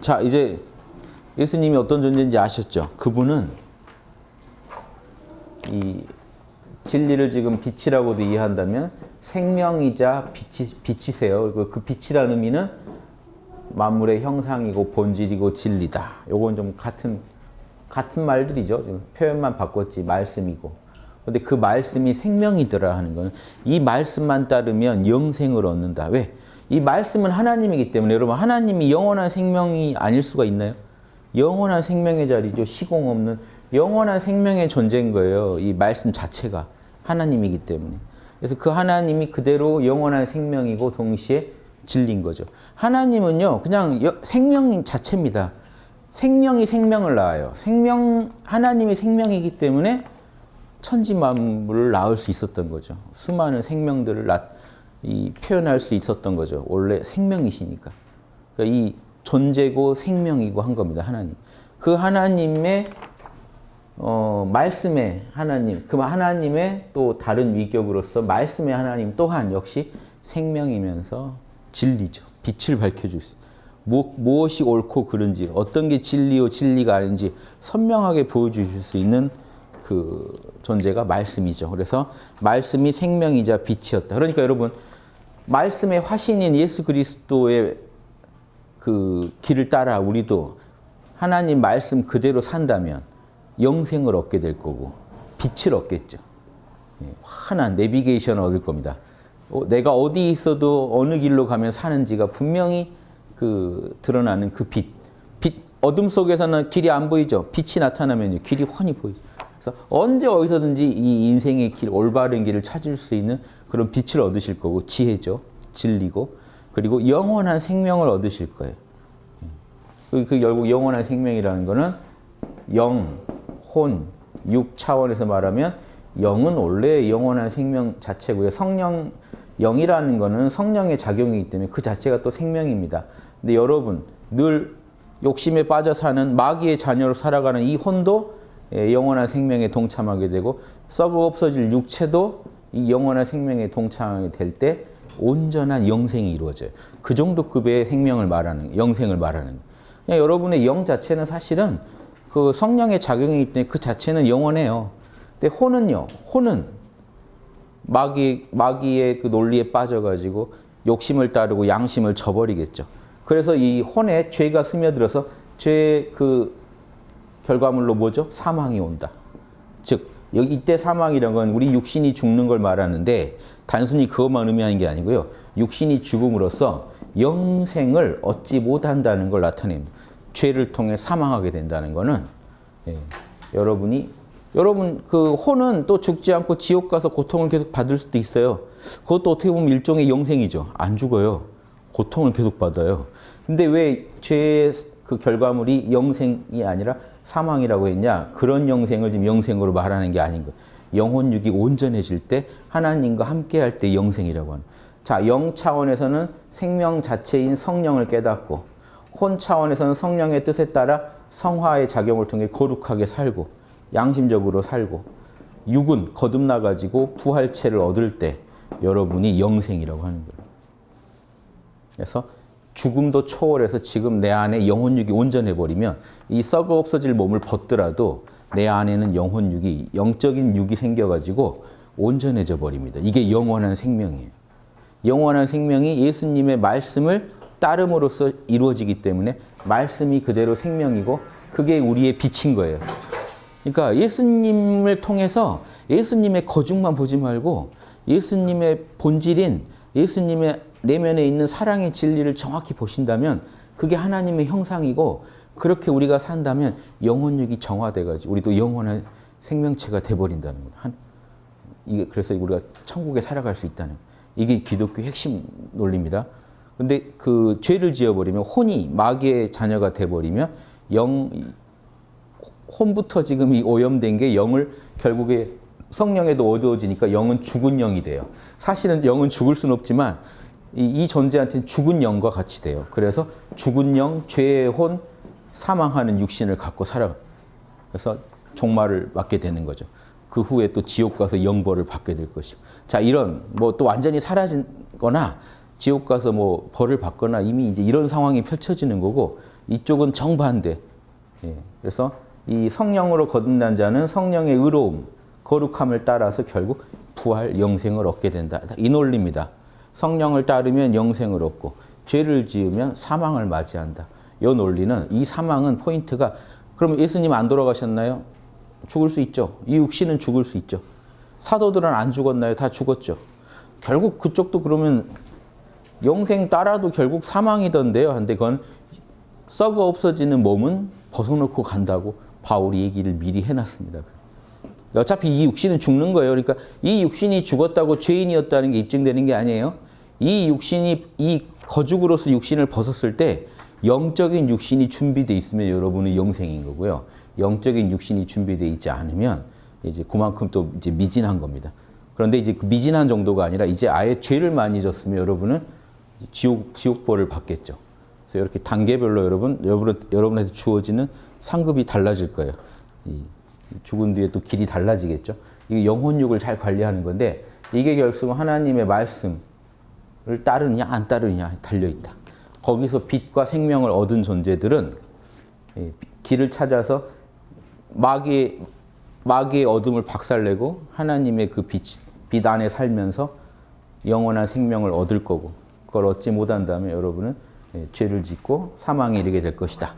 자, 이제 예수님이 어떤 존재인지 아셨죠? 그분은 이 진리를 지금 빛이라고도 이해한다면 생명이자 빛이, 빛이세요. 그리고 그 빛이라는 의미는 만물의 형상이고 본질이고 진리다. 요건 좀 같은 같은 말들이죠. 표현만 바꿨지 말씀이고. 근데 그 말씀이 생명이더라 하는 거는 이 말씀만 따르면 영생을 얻는다. 왜? 이 말씀은 하나님이기 때문에 여러분 하나님이 영원한 생명이 아닐 수가 있나요? 영원한 생명의 자리죠. 시공 없는 영원한 생명의 존재인 거예요. 이 말씀 자체가 하나님이기 때문에. 그래서 그 하나님이 그대로 영원한 생명이고 동시에 진리인 거죠. 하나님은요. 그냥 생명 자체입니다. 생명이 생명을 낳아요. 생명 하나님이 생명이기 때문에 천지 만물을 낳을 수 있었던 거죠. 수많은 생명들을 낳, 이, 표현할 수 있었던 거죠. 원래 생명이시니까. 그러니까 이 존재고 생명이고 한 겁니다. 하나님. 그 하나님의 어, 말씀의 하나님, 그 하나님의 또 다른 위격으로서 말씀의 하나님 또한 역시 생명이면서 진리죠. 빛을 밝혀줄 수 무, 무엇이 옳고 그른지, 어떤 게 진리요 진리가 아닌지 선명하게 보여주실 수 있는 그 존재가 말씀이죠. 그래서 말씀이 생명이자 빛이었다. 그러니까 여러분, 말씀의 화신인 예수 그리스도의 그 길을 따라 우리도 하나님 말씀 그대로 산다면 영생을 얻게 될 거고 빛을 얻겠죠. 환한 내비게이션을 얻을 겁니다. 내가 어디 있어도 어느 길로 가면 사는지가 분명히 그 드러나는 그 빛. 빛 어둠 속에서는 길이 안 보이죠. 빛이 나타나면 길이 훤히 보이죠. 그래서 언제 어디서든지 이 인생의 길, 올바른 길을 찾을 수 있는 그런 빛을 얻으실 거고 지혜죠. 진리고 그리고 영원한 생명을 얻으실 거예요. 그, 그 결국 영원한 생명이라는 거는 영, 혼, 육 차원에서 말하면 영은 원래 영원한 생명 자체고요. 성령, 영이라는 거는 성령의 작용이기 때문에 그 자체가 또 생명입니다. 근데 여러분 늘 욕심에 빠져 사는 마귀의 자녀로 살아가는 이 혼도 영원한 생명에 동참하게 되고 썩어 없어질 육체도 이 영원한 생명에 동참하게 될때 온전한 영생이 이루어져요. 그 정도 급의 생명을 말하는 영생을 말하는 그냥 여러분의 영 자체는 사실은 그 성령의 작용이기 때문에 그 자체는 영원해요. 근데 혼은요. 혼은 마귀 마귀의 그 논리에 빠져가지고 욕심을 따르고 양심을 저버리겠죠. 그래서 이 혼에 죄가 스며들어서 죄의 그 결과물로 뭐죠? 사망이 온다. 즉 여기 이때 사망이란 건 우리 육신이 죽는 걸 말하는데 단순히 그것만 의미하는 게 아니고요. 육신이 죽음으로써 영생을 얻지 못한다는 걸 나타냅니다. 죄를 통해 사망하게 된다는 거는 예, 여러분이 여러분 그 혼은 또 죽지 않고 지옥 가서 고통을 계속 받을 수도 있어요. 그것도 어떻게 보면 일종의 영생이죠. 안 죽어요. 고통을 계속 받아요. 근데 왜 죄의 그 결과물이 영생이 아니라 사망이라고 했냐? 그런 영생을 지금 영생으로 말하는 게 아닌 거. 영혼육이 온전해질 때 하나님과 함께 할 때 영생이라고 하는. 자, 영 차원에서는 생명 자체인 성령을 깨닫고 혼 차원에서는 성령의 뜻에 따라 성화의 작용을 통해 거룩하게 살고 양심적으로 살고 육은 거듭나가지고 부활체를 얻을 때 여러분이 영생이라고 하는 거예요. 그래서 죽음도 초월해서 지금 내 안에 영혼육이 온전해버리면 이 썩어 없어질 몸을 벗더라도 내 안에는 영혼육이 영적인 육이 생겨가지고 온전해져 버립니다. 이게 영원한 생명이에요. 영원한 생명이 예수님의 말씀을 따름으로써 이루어지기 때문에 말씀이 그대로 생명이고 그게 우리의 빛인 거예요. 그러니까 예수님을 통해서 예수님의 거중만 보지 말고 예수님의 본질인 예수님의 내면에 있는 사랑의 진리를 정확히 보신다면 그게 하나님의 형상이고 그렇게 우리가 산다면 영혼육이 정화돼가지고 우리도 영원한 생명체가 돼버린다는 거예요. 한, 이게 그래서 우리가 천국에 살아갈 수 있다는 이게 기독교 핵심 논리입니다. 근데 그 죄를 지어버리면 혼이 마귀의 자녀가 돼버리면 영 혼부터 지금 이 오염된 게 영을 결국에 성령에도 어두워지니까 영은 죽은 영이 돼요. 사실은 영은 죽을 수는 없지만 이, 이 존재한테는 죽은 영과 같이 돼요. 그래서 죽은 영, 죄의 혼, 사망하는 육신을 갖고 살아. 그래서 종말을 맞게 되는 거죠. 그 후에 또 지옥 가서 영벌을 받게 될 것이고. 자, 이런 뭐 또 완전히 사라진 거나 지옥 가서 뭐 벌을 받거나 이미 이제 이런 상황이 펼쳐지는 거고 이쪽은 정반대. 예, 그래서 이 성령으로 거듭난 자는 성령의 의로움, 거룩함을 따라서 결국 부활, 영생을 얻게 된다. 이 논리입니다. 성령을 따르면 영생을 얻고 죄를 지으면 사망을 맞이한다. 이 논리는 이 사망은 포인트가 그러면 예수님 안 돌아가셨나요? 죽을 수 있죠. 이 육신은 죽을 수 있죠. 사도들은 안 죽었나요? 다 죽었죠. 결국 그쪽도 그러면 영생 따라도 결국 사망이던데요. 근데 그건 썩어 없어지는 몸은 벗어놓고 간다고 바울이 얘기를 미리 해놨습니다. 어차피 이 육신은 죽는 거예요. 그러니까 이 육신이 죽었다고 죄인이었다는 게 입증되는 게 아니에요. 이 육신이 이 거죽으로서 육신을 벗었을 때 영적인 육신이 준비되어 있으면 여러분은 영생인 거고요. 영적인 육신이 준비되어 있지 않으면 이제 그만큼 또 이제 미진한 겁니다. 그런데 이제 그 미진한 정도가 아니라 이제 아예 죄를 많이 졌으면 여러분은 지옥 지옥벌을 받겠죠. 그래서 이렇게 단계별로 여러분 여러분 여러분한테 주어지는 상급이 달라질 거예요. 이 죽은 뒤에 또 길이 달라지겠죠. 이게 영혼육을 잘 관리하는 건데 이게 결국 하나님의 말씀 을 따르느냐 안 따르느냐 달려 있다. 거기서 빛과 생명을 얻은 존재들은 길을 찾아서 마귀의 마귀의 어둠을 박살내고 하나님의 그 빛, 빛 안에 살면서 영원한 생명을 얻을 거고 그걸 얻지 못한다면 여러분은 죄를 짓고 사망에 이르게 될 것이다.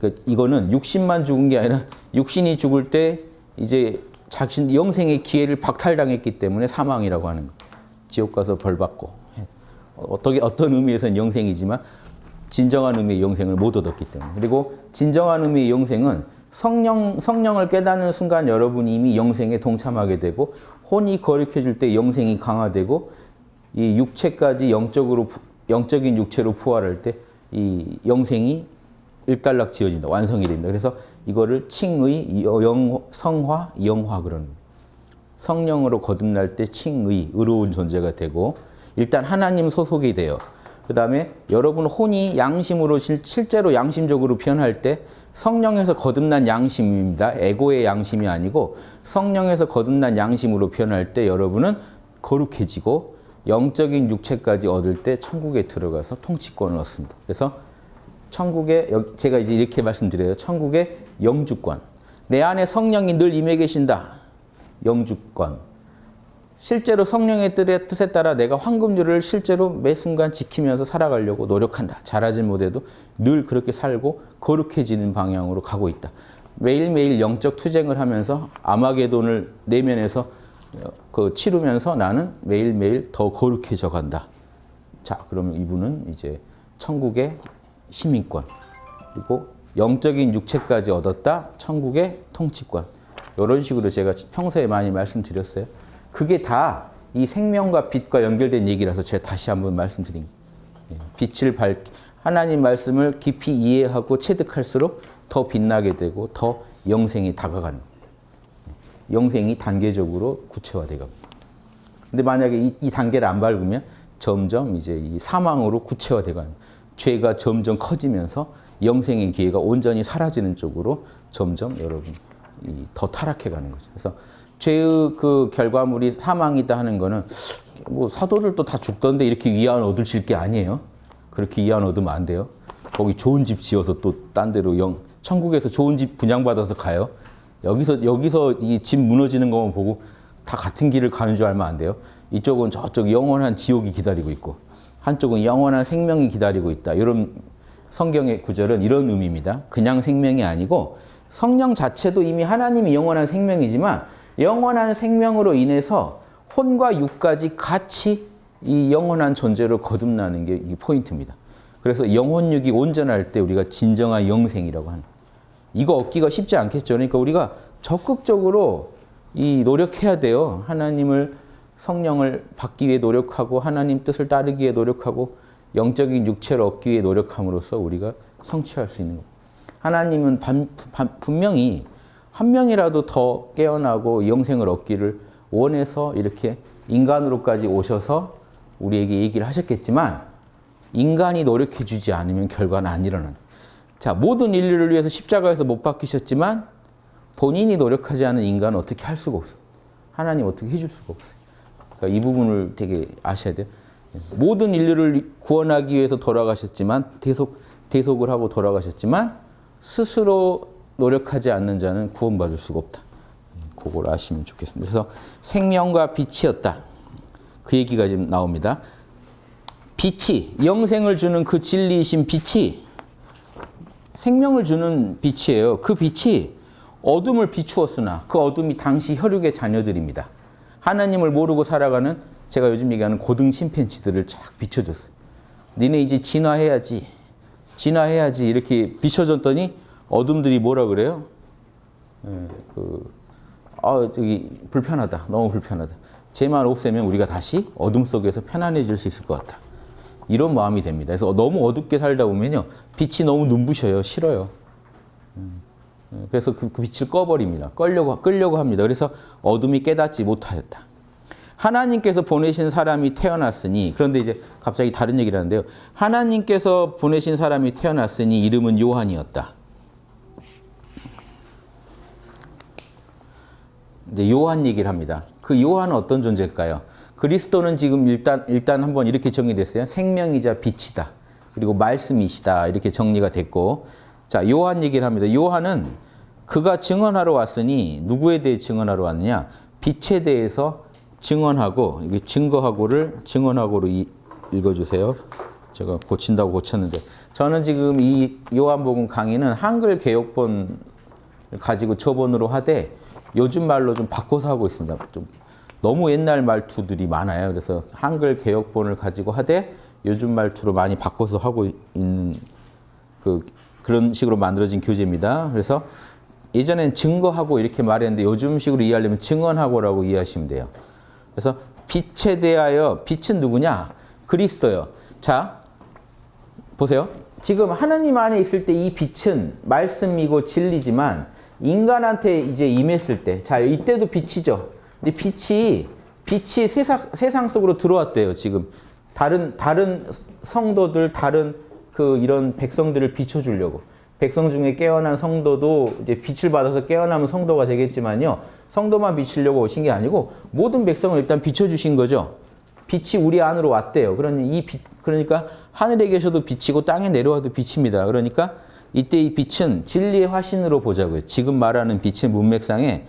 그 이거는 육신만 죽은 게 아니라 육신이 죽을 때 이제 자신 영생의 기회를 박탈당했기 때문에 사망이라고 하는 거. 지옥 가서 벌 받고 어떻게 어떤 의미에서는 영생이지만 진정한 의미의 영생을 못 얻었기 때문에 그리고 진정한 의미의 영생은 성령 성령을 깨닫는 순간 여러분이 이미 영생에 동참하게 되고 혼이 거룩해 줄때 영생이 강화되고 이 육체까지 영적으로 영적인 육체로 부활할 때 이 영생이 일단락 지어진다. 완성이 된다. 그래서 이거를 칭의, 영, 성화, 영화 그런 성령으로 거듭날 때 칭의, 의로운 존재가 되고 일단 하나님 소속이 돼요. 그 다음에 여러분 혼이 양심으로 실, 실제로 양심적으로 변할 때 성령에서 거듭난 양심입니다. 에고의 양심이 아니고 성령에서 거듭난 양심으로 변할 때 여러분은 거룩해지고 영적인 육체까지 얻을 때 천국에 들어가서 통치권을 얻습니다. 그래서 천국에 제가 이제 이렇게 말씀드려요. 천국의 영주권. 내 안에 성령이 늘 임해 계신다. 영주권. 실제로 성령의 뜻에 따라 내가 황금률을 실제로 매 순간 지키면서 살아가려고 노력한다. 잘하지 못해도 늘 그렇게 살고 거룩해지는 방향으로 가고 있다. 매일매일 영적 투쟁을 하면서 아마게돈을 내면에서 그 치르면서 나는 매일매일 더 거룩해져 간다. 자, 그러면 이분은 이제 천국의 시민권 그리고 영적인 육체까지 얻었다. 천국의 통치권. 이런 식으로 제가 평소에 많이 말씀드렸어요. 그게 다 이 생명과 빛과 연결된 얘기라서 제가 다시 한번 말씀드린 거예요. 빛을 밝 하나님 말씀을 깊이 이해하고 체득할수록 더 빛나게 되고 더 영생이 다가가는 영생이 단계적으로 구체화되고 근데 만약에 이, 이, 단계를 안 밟으면 점점 이제 이 사망으로 구체화되가는 죄가 점점 커지면서 영생의 기회가 온전히 사라지는 쪽으로 점점 여러분 더 타락해 가는 거죠. 그래서 죄의 그 결과물이 사망이다 하는 거는 뭐 사도들도 다 죽던데 이렇게 위안 얻으실 게 아니에요. 그렇게 위안 얻으면 안 돼요. 거기 좋은 집 지어서 또 딴 데로 영 천국에서 좋은 집 분양받아서 가요. 여기서 여기서 이 집 무너지는 것만 보고 다 같은 길을 가는 줄 알면 안 돼요. 이쪽은 저쪽 영원한 지옥이 기다리고 있고 한쪽은 영원한 생명이 기다리고 있다. 이런 성경의 구절은 이런 의미입니다. 그냥 생명이 아니고 성령 자체도 이미 하나님이 영원한 생명이지만 영원한 생명으로 인해서 혼과 육까지 같이 이 영원한 존재로 거듭나는 게 이 포인트입니다. 그래서 영혼육이 온전할 때 우리가 진정한 영생이라고 하는 이거 얻기가 쉽지 않겠죠. 그러니까 우리가 적극적으로 이 노력해야 돼요. 하나님을 성령을 받기 위해 노력하고 하나님 뜻을 따르기 위해 노력하고 영적인 육체를 얻기 위해 노력함으로써 우리가 성취할 수 있는 겁니다. 하나님은 반, 반, 분명히 한 명이라도 더 깨어나고 영생을 얻기를 원해서 이렇게 인간으로까지 오셔서 우리에게 얘기를 하셨겠지만 인간이 노력해 주지 않으면 결과는 안 일어나는 자 모든 인류를 위해서 십자가에서 못 박히셨지만 본인이 노력하지 않은 인간은 어떻게 할 수가 없어요. 하나님 어떻게 해줄 수가 없어요. 그러니까 이 부분을 되게 아셔야 돼요. 모든 인류를 구원하기 위해서 돌아가셨지만 계속 대속을 하고 돌아가셨지만 스스로 노력하지 않는 자는 구원받을 수가 없다. 그걸 아시면 좋겠습니다. 그래서 생명과 빛이었다. 그 얘기가 지금 나옵니다. 빛이 영생을 주는 그 진리이신 빛이 생명을 주는 빛이에요. 그 빛이 어둠을 비추었으나 그 어둠이 당시 혈육의 자녀들입니다. 하나님을 모르고 살아가는 제가 요즘 얘기하는 고등 심팬치들을 쫙 비춰줬어요. 니네 이제 진화해야지. 진화해야지. 이렇게 비춰줬더니 어둠들이 뭐라 그래요? 예, 그, 아, 저기, 불편하다. 너무 불편하다. 쟤만 없애면 우리가 다시 어둠 속에서 편안해질 수 있을 것 같다. 이런 마음이 됩니다. 그래서 너무 어둡게 살다 보면요. 빛이 너무 눈부셔요. 싫어요. 음, 예, 그래서 그, 그 빛을 꺼버립니다. 끌려고, 끌려고 합니다. 그래서 어둠이 깨닫지 못하였다. 하나님께서 보내신 사람이 태어났으니 그런데 이제 갑자기 다른 얘기를 하는데요. 하나님께서 보내신 사람이 태어났으니 이름은 요한이었다. 이제 요한 얘기를 합니다. 그 요한은 어떤 존재일까요? 그리스도는 지금 일단 일단 한번 이렇게 정의됐어요. 생명이자 빛이다. 그리고 말씀이시다. 이렇게 정리가 됐고 자, 요한 얘기를 합니다. 요한은 그가 증언하러 왔으니 누구에 대해 증언하러 왔느냐? 빛에 대해서 증언하고 이게 증거하고를 증언하고로 이, 읽어주세요. 제가 고친다고 고쳤는데 저는 지금 이 요한복음 강의는 한글 개혁본 가지고 초본으로 하되 요즘 말로 좀 바꿔서 하고 있습니다. 좀 너무 옛날 말투들이 많아요. 그래서 한글 개혁본을 가지고 하되 요즘 말투로 많이 바꿔서 하고 있는 그 그런 식으로 만들어진 교재입니다. 그래서 예전엔 증거하고 이렇게 말했는데 요즘식으로 이해하려면 증언하고라고 이해하시면 돼요. 그래서 빛에 대하여 빛은 누구냐? 그리스도요. 자, 보세요. 지금 하나님 안에 있을 때 이 빛은 말씀이고 진리지만 인간한테 이제 임했을 때, 자, 이때도 빛이죠. 근데 빛이, 빛이 세상, 세상 속으로 들어왔대요, 지금. 다른, 다른 성도들, 다른 그 이런 백성들을 비춰주려고. 백성 중에 깨어난 성도도 이제 빛을 받아서 깨어나면 성도가 되겠지만요. 성도만 비치려고 오신 게 아니고 모든 백성을 일단 비춰주신 거죠. 빛이 우리 안으로 왔대요. 그러니 이 빛, 그러니까 하늘에 계셔도 빛이고 땅에 내려와도 빛입니다. 그러니까 이때 이 빛은 진리의 화신으로 보자고요. 지금 말하는 빛의 문맥상에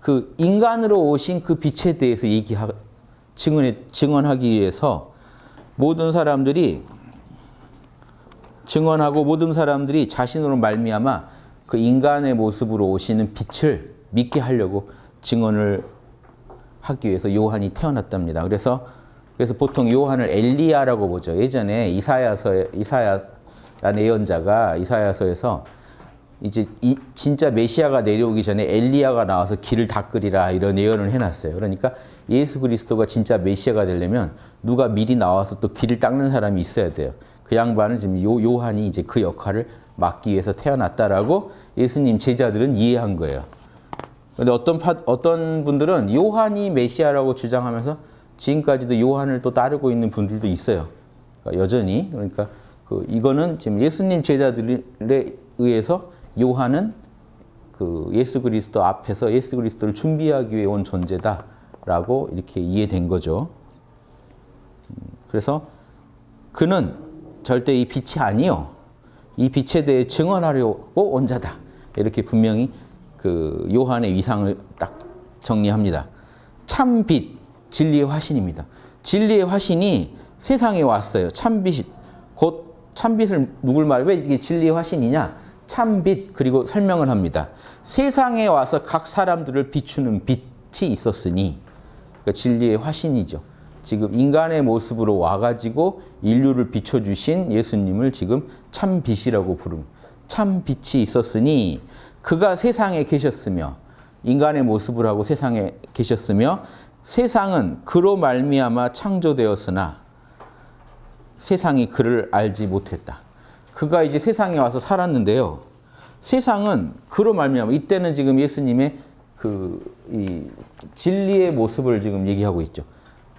그 인간으로 오신 그 빛에 대해서 얘기하, 증언해, 증언하기 위해서 모든 사람들이 증언하고 모든 사람들이 자신으로 말미암아 그 인간의 모습으로 오시는 빛을 믿게 하려고 증언을 하기 위해서 요한이 태어났답니다. 그래서 그래서 보통 요한을 엘리야라고 보죠. 예전에 이사야서 이사야 예언자가 이사야서에서 이제 이, 진짜 메시아가 내려오기 전에 엘리야가 나와서 길을 닦으리라 이런 예언을 해놨어요. 그러니까 예수 그리스도가 진짜 메시아가 되려면 누가 미리 나와서 또 길을 닦는 사람이 있어야 돼요. 그 양반을 지금 요, 요한이 이제 그 역할을 맡기 위해서 태어났다라고 예수님 제자들은 이해한 거예요. 근데 어떤 파, 어떤 분들은 요한이 메시아라고 주장하면서 지금까지도 요한을 또 따르고 있는 분들도 있어요. 그러니까 여전히 그러니까 그 이거는 지금 예수님 제자들에 의해서 요한은 그 예수 그리스도 앞에서 예수 그리스도를 준비하기 위해 온 존재다라고 이렇게 이해된 거죠. 그래서 그는 절대 이 빛이 아니요. 이 빛에 대해 증언하려고 온 자다. 이렇게 분명히 그 요한의 위상을 딱 정리합니다. 참 빛, 진리의 화신입니다. 진리의 화신이 세상에 왔어요. 참 빛, 곧 참빛을 누굴 말해? 왜 이게 진리의 화신이냐? 참빛 그리고 설명을 합니다. 세상에 와서 각 사람들을 비추는 빛이 있었으니 그러니까 진리의 화신이죠. 지금 인간의 모습으로 와가지고 인류를 비춰주신 예수님을 지금 참빛이라고 부릅 참빛이 있었으니 그가 세상에 계셨으며 인간의 모습을 하고 세상에 계셨으며 세상은 그로 말미암아 창조되었으나 세상이 그를 알지 못했다. 그가 이제 세상에 와서 살았는데요. 세상은 그로 말미암아 이때는 지금 예수님의 그이 진리의 모습을 지금 얘기하고 있죠.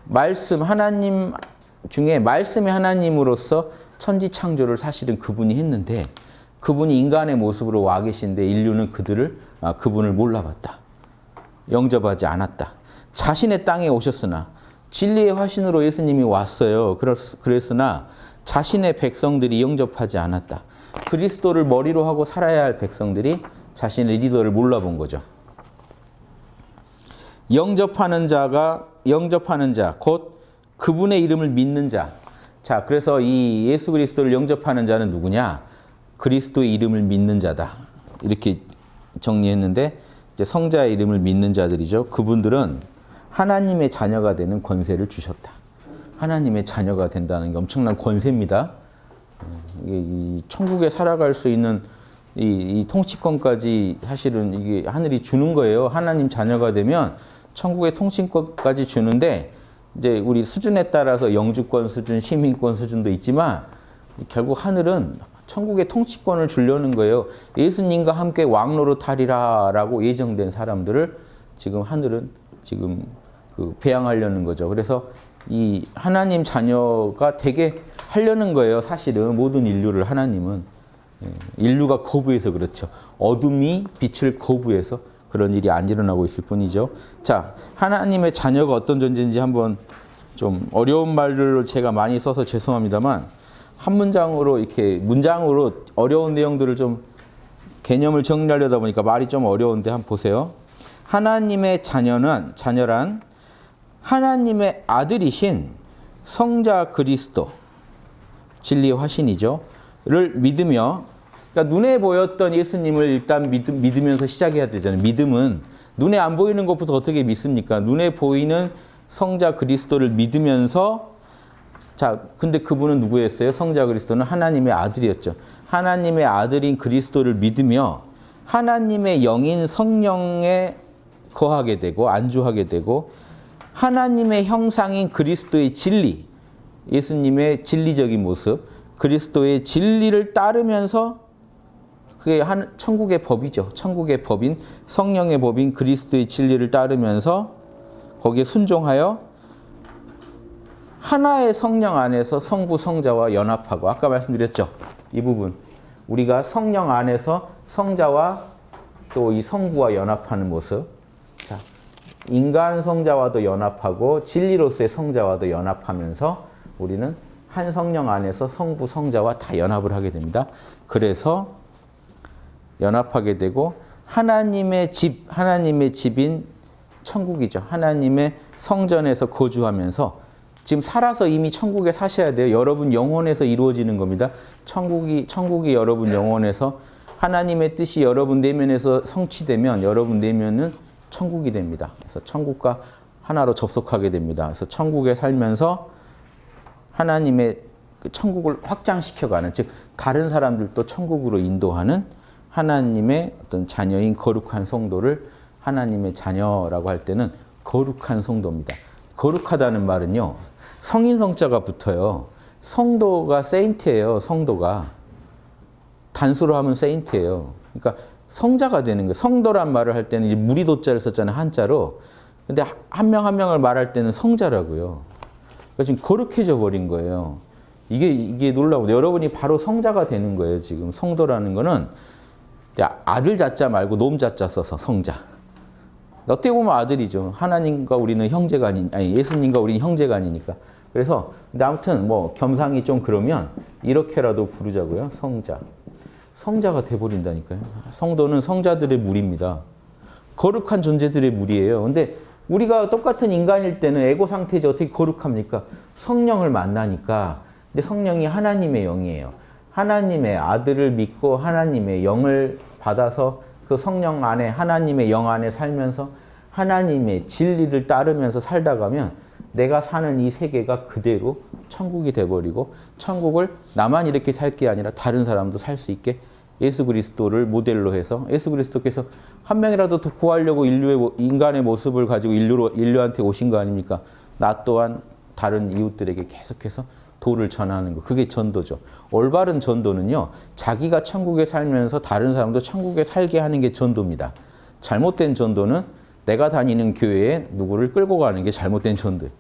말씀 하나님 중에 말씀의 하나님으로서 천지 창조를 사실은 그분이 했는데 그분이 인간의 모습으로 와 계신데 인류는 그들을 아, 그분을 몰라봤다. 영접하지 않았다. 자신의 땅에 오셨으나 진리의 화신으로 예수님이 왔어요. 그랬으나 자신의 백성들이 영접하지 않았다. 그리스도를 머리로 하고 살아야 할 백성들이 자신의 리더를 몰라본 거죠. 영접하는 자가 영접하는 자, 곧 그분의 이름을 믿는 자. 자, 그래서 이 예수 그리스도를 영접하는 자는 누구냐? 그리스도의 이름을 믿는 자다. 이렇게 정리했는데 성자의 이름을 믿는 자들이죠. 그분들은 하나님의 자녀가 되는 권세를 주셨다. 하나님의 자녀가 된다는 게 엄청난 권세입니다. 이 천국에 살아갈 수 있는 이, 이 통치권까지 사실은 이게 하늘이 주는 거예요. 하나님 자녀가 되면 천국의 통치권까지 주는데 이제 우리 수준에 따라서 영주권 수준, 시민권 수준도 있지만 결국 하늘은 천국의 통치권을 주려는 거예요. 예수님과 함께 왕로로 타리라라고 예정된 사람들을 지금 하늘은 지금 그 배양하려는 거죠. 그래서 이 하나님 자녀가 되게 하려는 거예요. 사실은 모든 인류를 하나님은 예, 인류가 거부해서 그렇죠. 어둠이 빛을 거부해서 그런 일이 안 일어나고 있을 뿐이죠. 자, 하나님의 자녀가 어떤 존재인지 한번 좀 어려운 말들을 제가 많이 써서 죄송합니다만 한 문장으로 이렇게 문장으로 어려운 내용들을 좀 개념을 정리하려다 보니까 말이 좀 어려운데 한번 보세요. 하나님의 자녀는 자녀란 하나님의 아들이신 성자 그리스도 진리의 화신이죠. 를 믿으며 그러니까 눈에 보였던 예수님을 일단 믿, 믿으면서 시작해야 되잖아요. 믿음은 눈에 안 보이는 것부터 어떻게 믿습니까? 눈에 보이는 성자 그리스도를 믿으면서 자, 근데 그분은 누구였어요? 성자 그리스도는 하나님의 아들이었죠. 하나님의 아들인 그리스도를 믿으며 하나님의 영인 성령에 거하게 되고 안주하게 되고 하나님의 형상인 그리스도의 진리, 예수님의 진리적인 모습, 그리스도의 진리를 따르면서 그게 한 천국의 법이죠. 천국의 법인 성령의 법인 그리스도의 진리를 따르면서 거기에 순종하여 하나의 성령 안에서 성부 성자와 연합하고 아까 말씀드렸죠. 이 부분 우리가 성령 안에서 성자와 또 이 성부와 연합하는 모습. 자, 인간 성자와도 연합하고 진리로서의 성자와도 연합하면서 우리는 한 성령 안에서 성부 성자와 다 연합을 하게 됩니다. 그래서 연합하게 되고 하나님의 집, 하나님의 집인 천국이죠. 하나님의 성전에서 거주하면서 지금 살아서 이미 천국에 사셔야 돼요. 여러분 영혼에서 이루어지는 겁니다. 천국이 천국이 여러분 영혼에서 하나님의 뜻이 여러분 내면에서 성취되면 여러분 내면은 천국이 됩니다. 그래서 천국과 하나로 접속하게 됩니다. 그래서 천국에 살면서 하나님의 그 천국을 확장시켜가는 즉 다른 사람들도 천국으로 인도하는 하나님의 어떤 자녀인 거룩한 성도를 하나님의 자녀라고 할 때는 거룩한 성도입니다. 거룩하다는 말은요. 성인 성자가 붙어요. 성도가 세인트예요. 성도가. 단수로 하면 세인트예요. 그러니까 성자가 되는 거예요. 성도란 말을 할 때는 무리도자를 썼잖아요. 한자로. 근데 한 명 한 명을 말할 때는 성자라고요. 그러니까 지금 거룩해져 버린 거예요. 이게 이게 놀라고 여러분이 바로 성자가 되는 거예요. 지금 성도라는 거는 아들 자자 말고 놈 자자 써서 성자. 어떻게 보면 아들이죠. 하나님과 우리는 형제가 아닌 아니 예수님과 우리는 형제가 아니니까. 그래서 근데 아무튼 뭐 겸상이 좀 그러면 이렇게라도 부르자고요. 성자. 성자가 돼 버린다니까요. 성도는 성자들의 무리입니다. 거룩한 존재들의 무리예요. 근데 우리가 똑같은 인간일 때는 에고 상태지 어떻게 거룩합니까? 성령을 만나니까 근데 성령이 하나님의 영이에요. 하나님의 아들을 믿고 하나님의 영을 받아서 그 성령 안에 하나님의 영 안에 살면서 하나님의 진리를 따르면서 살다 가면 내가 사는 이 세계가 그대로 천국이 돼버리고 천국을 나만 이렇게 살 게 아니라 다른 사람도 살 수 있게 예수 그리스도를 모델로 해서 예수 그리스도께서 한 명이라도 더 구하려고 인류의 인간의 모습을 가지고 인류로 인류한테 오신 거 아닙니까? 나 또한 다른 이웃들에게 계속해서 도를 전하는 거. 그게 전도죠. 올바른 전도는요. 자기가 천국에 살면서 다른 사람도 천국에 살게 하는 게 전도입니다. 잘못된 전도는 내가 다니는 교회에 누구를 끌고 가는 게 잘못된 전도예요.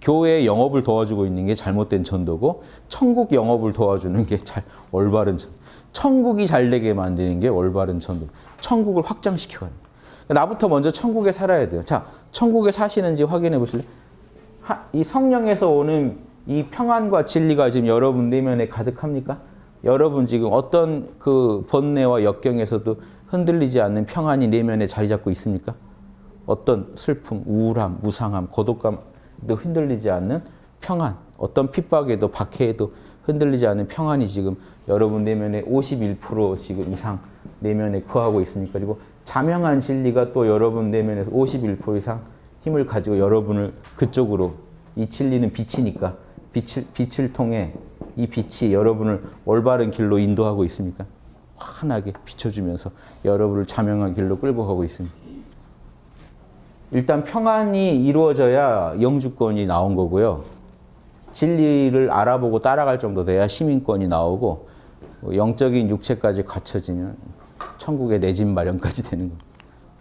교회 영업을 도와주고 있는 게 잘못된 전도고 천국 영업을 도와주는 게 잘 올바른 전도. 천국이 잘 되게 만드는 게 올바른 전도. 천국을 확장시켜가는 나부터 먼저 천국에 살아야 돼요. 자, 천국에 사시는지 확인해 보실래요? 이 성령에서 오는 이 평안과 진리가 지금 여러분 내면에 가득합니까? 여러분 지금 어떤 그 번뇌와 역경에서도 흔들리지 않는 평안이 내면에 자리 잡고 있습니까? 어떤 슬픔, 우울함, 무상함, 고독감 도 흔들리지 않는 평안, 어떤 핍박에도 박해에도 흔들리지 않는 평안이 지금 여러분 내면에 51% 지금 이상 내면에 거하고 있으니까 그리고 자명한 진리가 또 여러분 내면에서 51% 이상 힘을 가지고 여러분을 그쪽으로 이 진리는 빛이니까 빛을, 빛을 통해 이 빛이 여러분을 올바른 길로 인도하고 있습니까? 환하게 비춰주면서 여러분을 자명한 길로 끌고 가고 있습니다. 일단 평안이 이루어져야 영주권이 나온 거고요. 진리를 알아보고 따라갈 정도 돼야 시민권이 나오고 영적인 육체까지 갖춰지면 천국의 내 집 마련까지 되는 겁니다.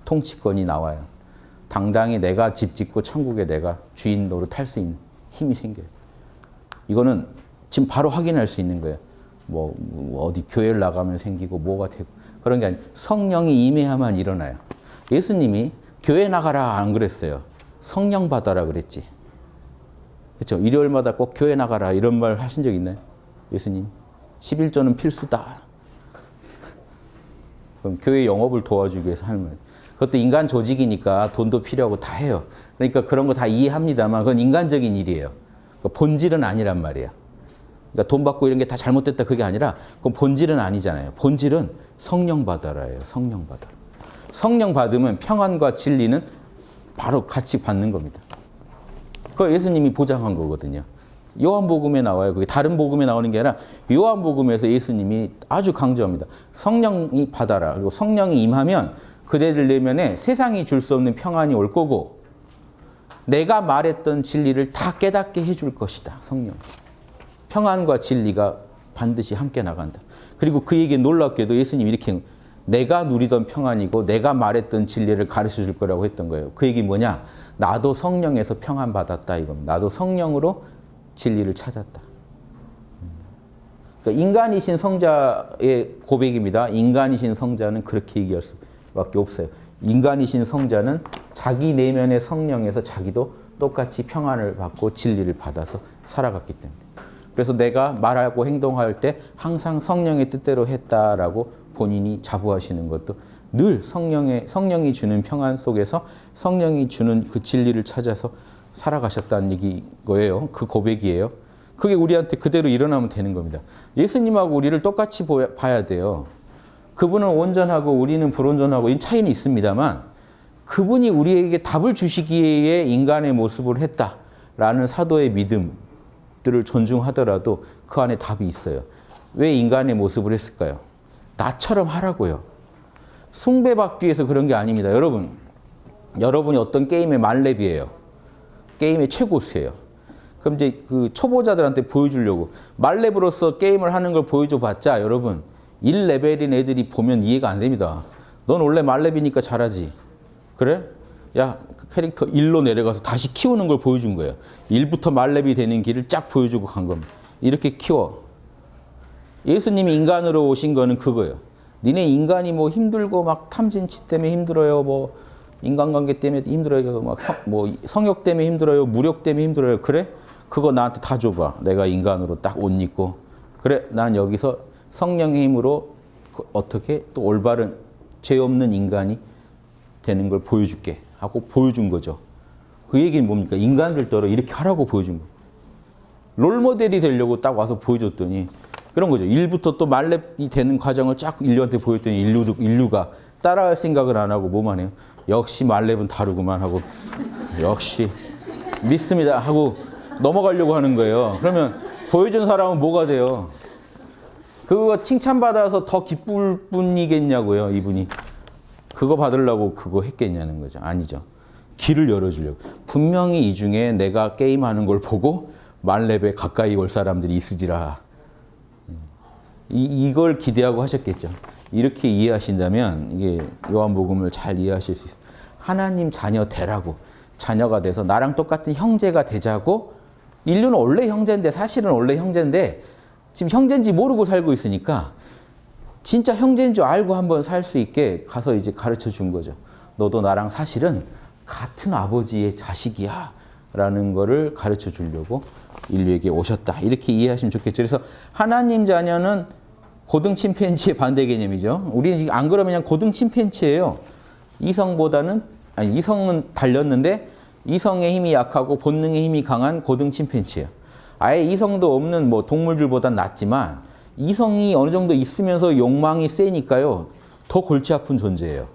통치권이 나와요. 당당히 내가 집 짓고 천국에 내가 주인 노릇 할 수 있는 힘이 생겨요. 이거는 지금 바로 확인할 수 있는 거예요. 뭐 어디 교회를 나가면 생기고 뭐가 되고 그런 게 아니고 성령이 임해야만 일어나요. 예수님이 교회 나가라 안 그랬어요. 성령 받아라 그랬지. 그렇죠? 일요일마다 꼭 교회 나가라 이런 말 하신 적 있나요? 예수님. 11조는 필수다. 그럼 교회 영업을 도와주기 위해서 하는 거예요. 그것도 인간 조직이니까 돈도 필요하고 다 해요. 그러니까 그런 거 다 이해합니다만 그건 인간적인 일이에요. 그러니까 본질은 아니란 말이에요. 그러니까 돈 받고 이런 게 다 잘못됐다 그게 아니라 그건 본질은 아니잖아요. 본질은 성령 받아라예요. 성령 받아라. 성령 받으면 평안과 진리는 바로 같이 받는 겁니다. 그 예수님이 보장한 거거든요. 요한복음에 나와요. 그게 다른 복음에 나오는 게 아니라 요한복음에서 예수님이 아주 강조합니다. 성령이 받아라. 그리고 성령이 임하면 그대들 내면에 세상이 줄 수 없는 평안이 올 거고 내가 말했던 진리를 다 깨닫게 해줄 것이다. 성령. 평안과 진리가 반드시 함께 나간다. 그리고 그 얘기 놀랍게도 예수님이 이렇게 내가 누리던 평안이고 내가 말했던 진리를 가르쳐 줄 거라고 했던 거예요. 그 얘기 뭐냐? 나도 성령에서 평안 받았다 이겁니다. 나도 성령으로 진리를 찾았다. 그러니까 인간이신 성자의 고백입니다. 인간이신 성자는 그렇게 얘기할 수밖에 없어요. 인간이신 성자는 자기 내면의 성령에서 자기도 똑같이 평안을 받고 진리를 받아서 살아갔기 때문에. 그래서 내가 말하고 행동할 때 항상 성령의 뜻대로 했다라고 본인이 자부하시는 것도 늘 성령의 성령이 주는 평안 속에서 성령이 주는 그 진리를 찾아서 살아가셨다는 얘기 거예요. 그 고백이에요. 그게 우리한테 그대로 일어나면 되는 겁니다. 예수님하고 우리를 똑같이 봐야 돼요. 그분은 온전하고 우리는 불온전하고 이 차이는 있습니다만 그분이 우리에게 답을 주시기에 인간의 모습을 했다라는 사도의 믿음들을 존중하더라도 그 안에 답이 있어요. 왜 인간의 모습을 했을까요? 나처럼 하라고요. 숭배받기 위해서 그런 게 아닙니다. 여러분, 여러분이 어떤 게임의 만렙이에요. 게임의 최고수예요. 그럼 이제 그 초보자들한테 보여주려고 말렙으로서 게임을 하는 걸 보여줘 봤자 여러분 1레벨인 애들이 보면 이해가 안 됩니다. 넌 원래 말렙이니까 잘하지. 그래? 야, 그 캐릭터 1로 내려가서 다시 키우는 걸 보여준 거예요. 1부터 말렙이 되는 길을 쫙 보여주고 간 겁니다. 이렇게 키워. 예수님이 인간으로 오신 거는 그거예요. 니네 인간이 뭐 힘들고 막 탐진치 때문에 힘들어요. 뭐 인간관계 때문에 힘들어요. 막 뭐 성욕 때문에 힘들어요. 무력 때문에 힘들어요. 그래? 그거 나한테 다 줘봐. 내가 인간으로 딱 옷 입고. 그래, 난 여기서 성령의 힘으로 그 어떻게 또 올바른 죄 없는 인간이 되는 걸 보여줄게 하고 보여준 거죠. 그 얘기는 뭡니까? 인간들더러 이렇게 하라고 보여준 거. 롤모델이 되려고 딱 와서 보여줬더니 그런 거죠. 일부터 또 말렙이 되는 과정을 쫙 인류한테 보였더니 인류도, 인류가 따라할 생각을 안 하고 뭐만 해요. 역시 말렙은 다르구만 하고 역시 믿습니다 하고 넘어가려고 하는 거예요. 그러면 보여준 사람은 뭐가 돼요? 그거 칭찬받아서 더 기쁠 뿐이겠냐고요, 이분이. 그거 받으려고 그거 했겠냐는 거죠. 아니죠. 길을 열어주려고. 분명히 이 중에 내가 게임하는 걸 보고 말렙에 가까이 올 사람들이 있으리라. 이, 이걸 기대하고 하셨겠죠. 이렇게 이해하신다면 이게 요한복음을 잘 이해하실 수 있어요. 하나님 자녀 되라고 자녀가 돼서 나랑 똑같은 형제가 되자고 인류는 원래 형제인데 사실은 원래 형제인데 지금 형제인지 모르고 살고 있으니까 진짜 형제인 줄 알고 한번 살 수 있게 가서 이제 가르쳐 준 거죠. 너도 나랑 사실은 같은 아버지의 자식이야 라는 거를 가르쳐 주려고 인류에게 오셨다. 이렇게 이해하시면 좋겠죠. 그래서 하나님 자녀는 고등 침팬지의 반대 개념이죠. 우리는 지금 안 그러면 그냥 고등 침팬지예요. 이성보다는 아니 이성은 달렸는데 이성의 힘이 약하고 본능의 힘이 강한 고등 침팬지예요. 아예 이성도 없는 뭐 동물들보단 낫지만 이성이 어느 정도 있으면서 욕망이 세니까요. 더 골치 아픈 존재예요.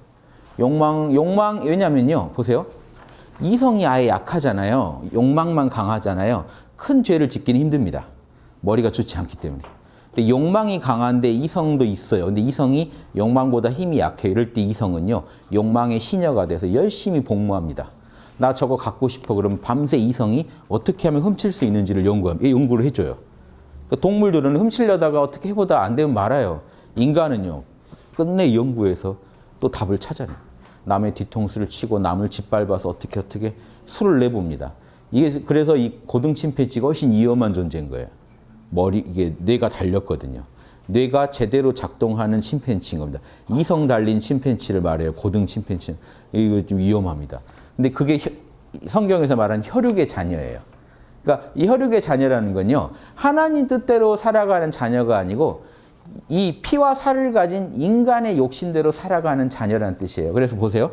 욕망 욕망 왜냐면요. 보세요. 이성이 아예 약하잖아요. 욕망만 강하잖아요. 큰 죄를 짓기는 힘듭니다. 머리가 좋지 않기 때문에. 근데 욕망이 강한데 이성도 있어요. 근데 이성이 욕망보다 힘이 약해요. 이럴 때 이성은요. 욕망의 시녀가 돼서 열심히 복무합니다. 나 저거 갖고 싶어 그러면 밤새 이성이 어떻게 하면 훔칠 수 있는지를 연구함, 예, 연구를 해줘요. 그러니까 동물들은 훔치려다가 어떻게 해보다 안 되면 말아요. 인간은요. 끝내 연구해서 또 답을 찾아내요. 남의 뒤통수를 치고 남을 짓밟아서 어떻게 어떻게 수를 내봅니다. 이게 그래서 이 고등 침팬지가 훨씬 위험한 존재인 거예요. 머리 이게 뇌가 달렸거든요. 뇌가 제대로 작동하는 침팬지인 겁니다. 이성 달린 침팬지를 말해요. 고등 침팬지. 이거 좀 위험합니다. 근데 그게 혀, 성경에서 말하는 혈육의 자녀예요. 그러니까 이 혈육의 자녀라는 건요. 하나님 뜻대로 살아가는 자녀가 아니고 이 피와 살을 가진 인간의 욕심대로 살아가는 자녀라는 뜻이에요. 그래서 보세요.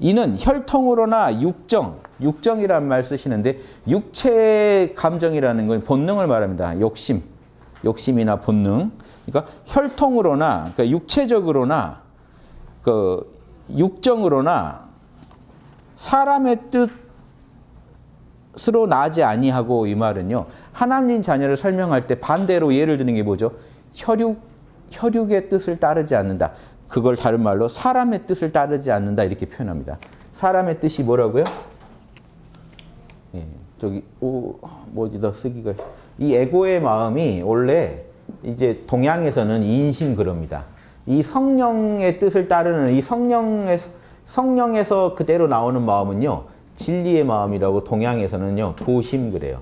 이는 혈통으로나 육정, 육정이라는 말 쓰시는데 육체 감정이라는 건 본능을 말합니다. 욕심, 욕심이나 본능. 그러니까 혈통으로나, 그러니까 육체적으로나, 그 육정으로나 사람의 뜻으로 나지 아니하고 이 말은요. 하나님 자녀를 설명할 때 반대로 예를 드는 게 뭐죠? 혈육, 혈육의 뜻을 따르지 않는다. 그걸 다른 말로 사람의 뜻을 따르지 않는다 이렇게 표현합니다. 사람의 뜻이 뭐라고요? 예, 저기 오, 뭐 어디다 쓰기가 이 에고의 마음이 원래 이제 동양에서는 인심 그럽니다. 이 성령의 뜻을 따르는 이 성령의 성령에서 그대로 나오는 마음은요 진리의 마음이라고 동양에서는요 도심 그래요.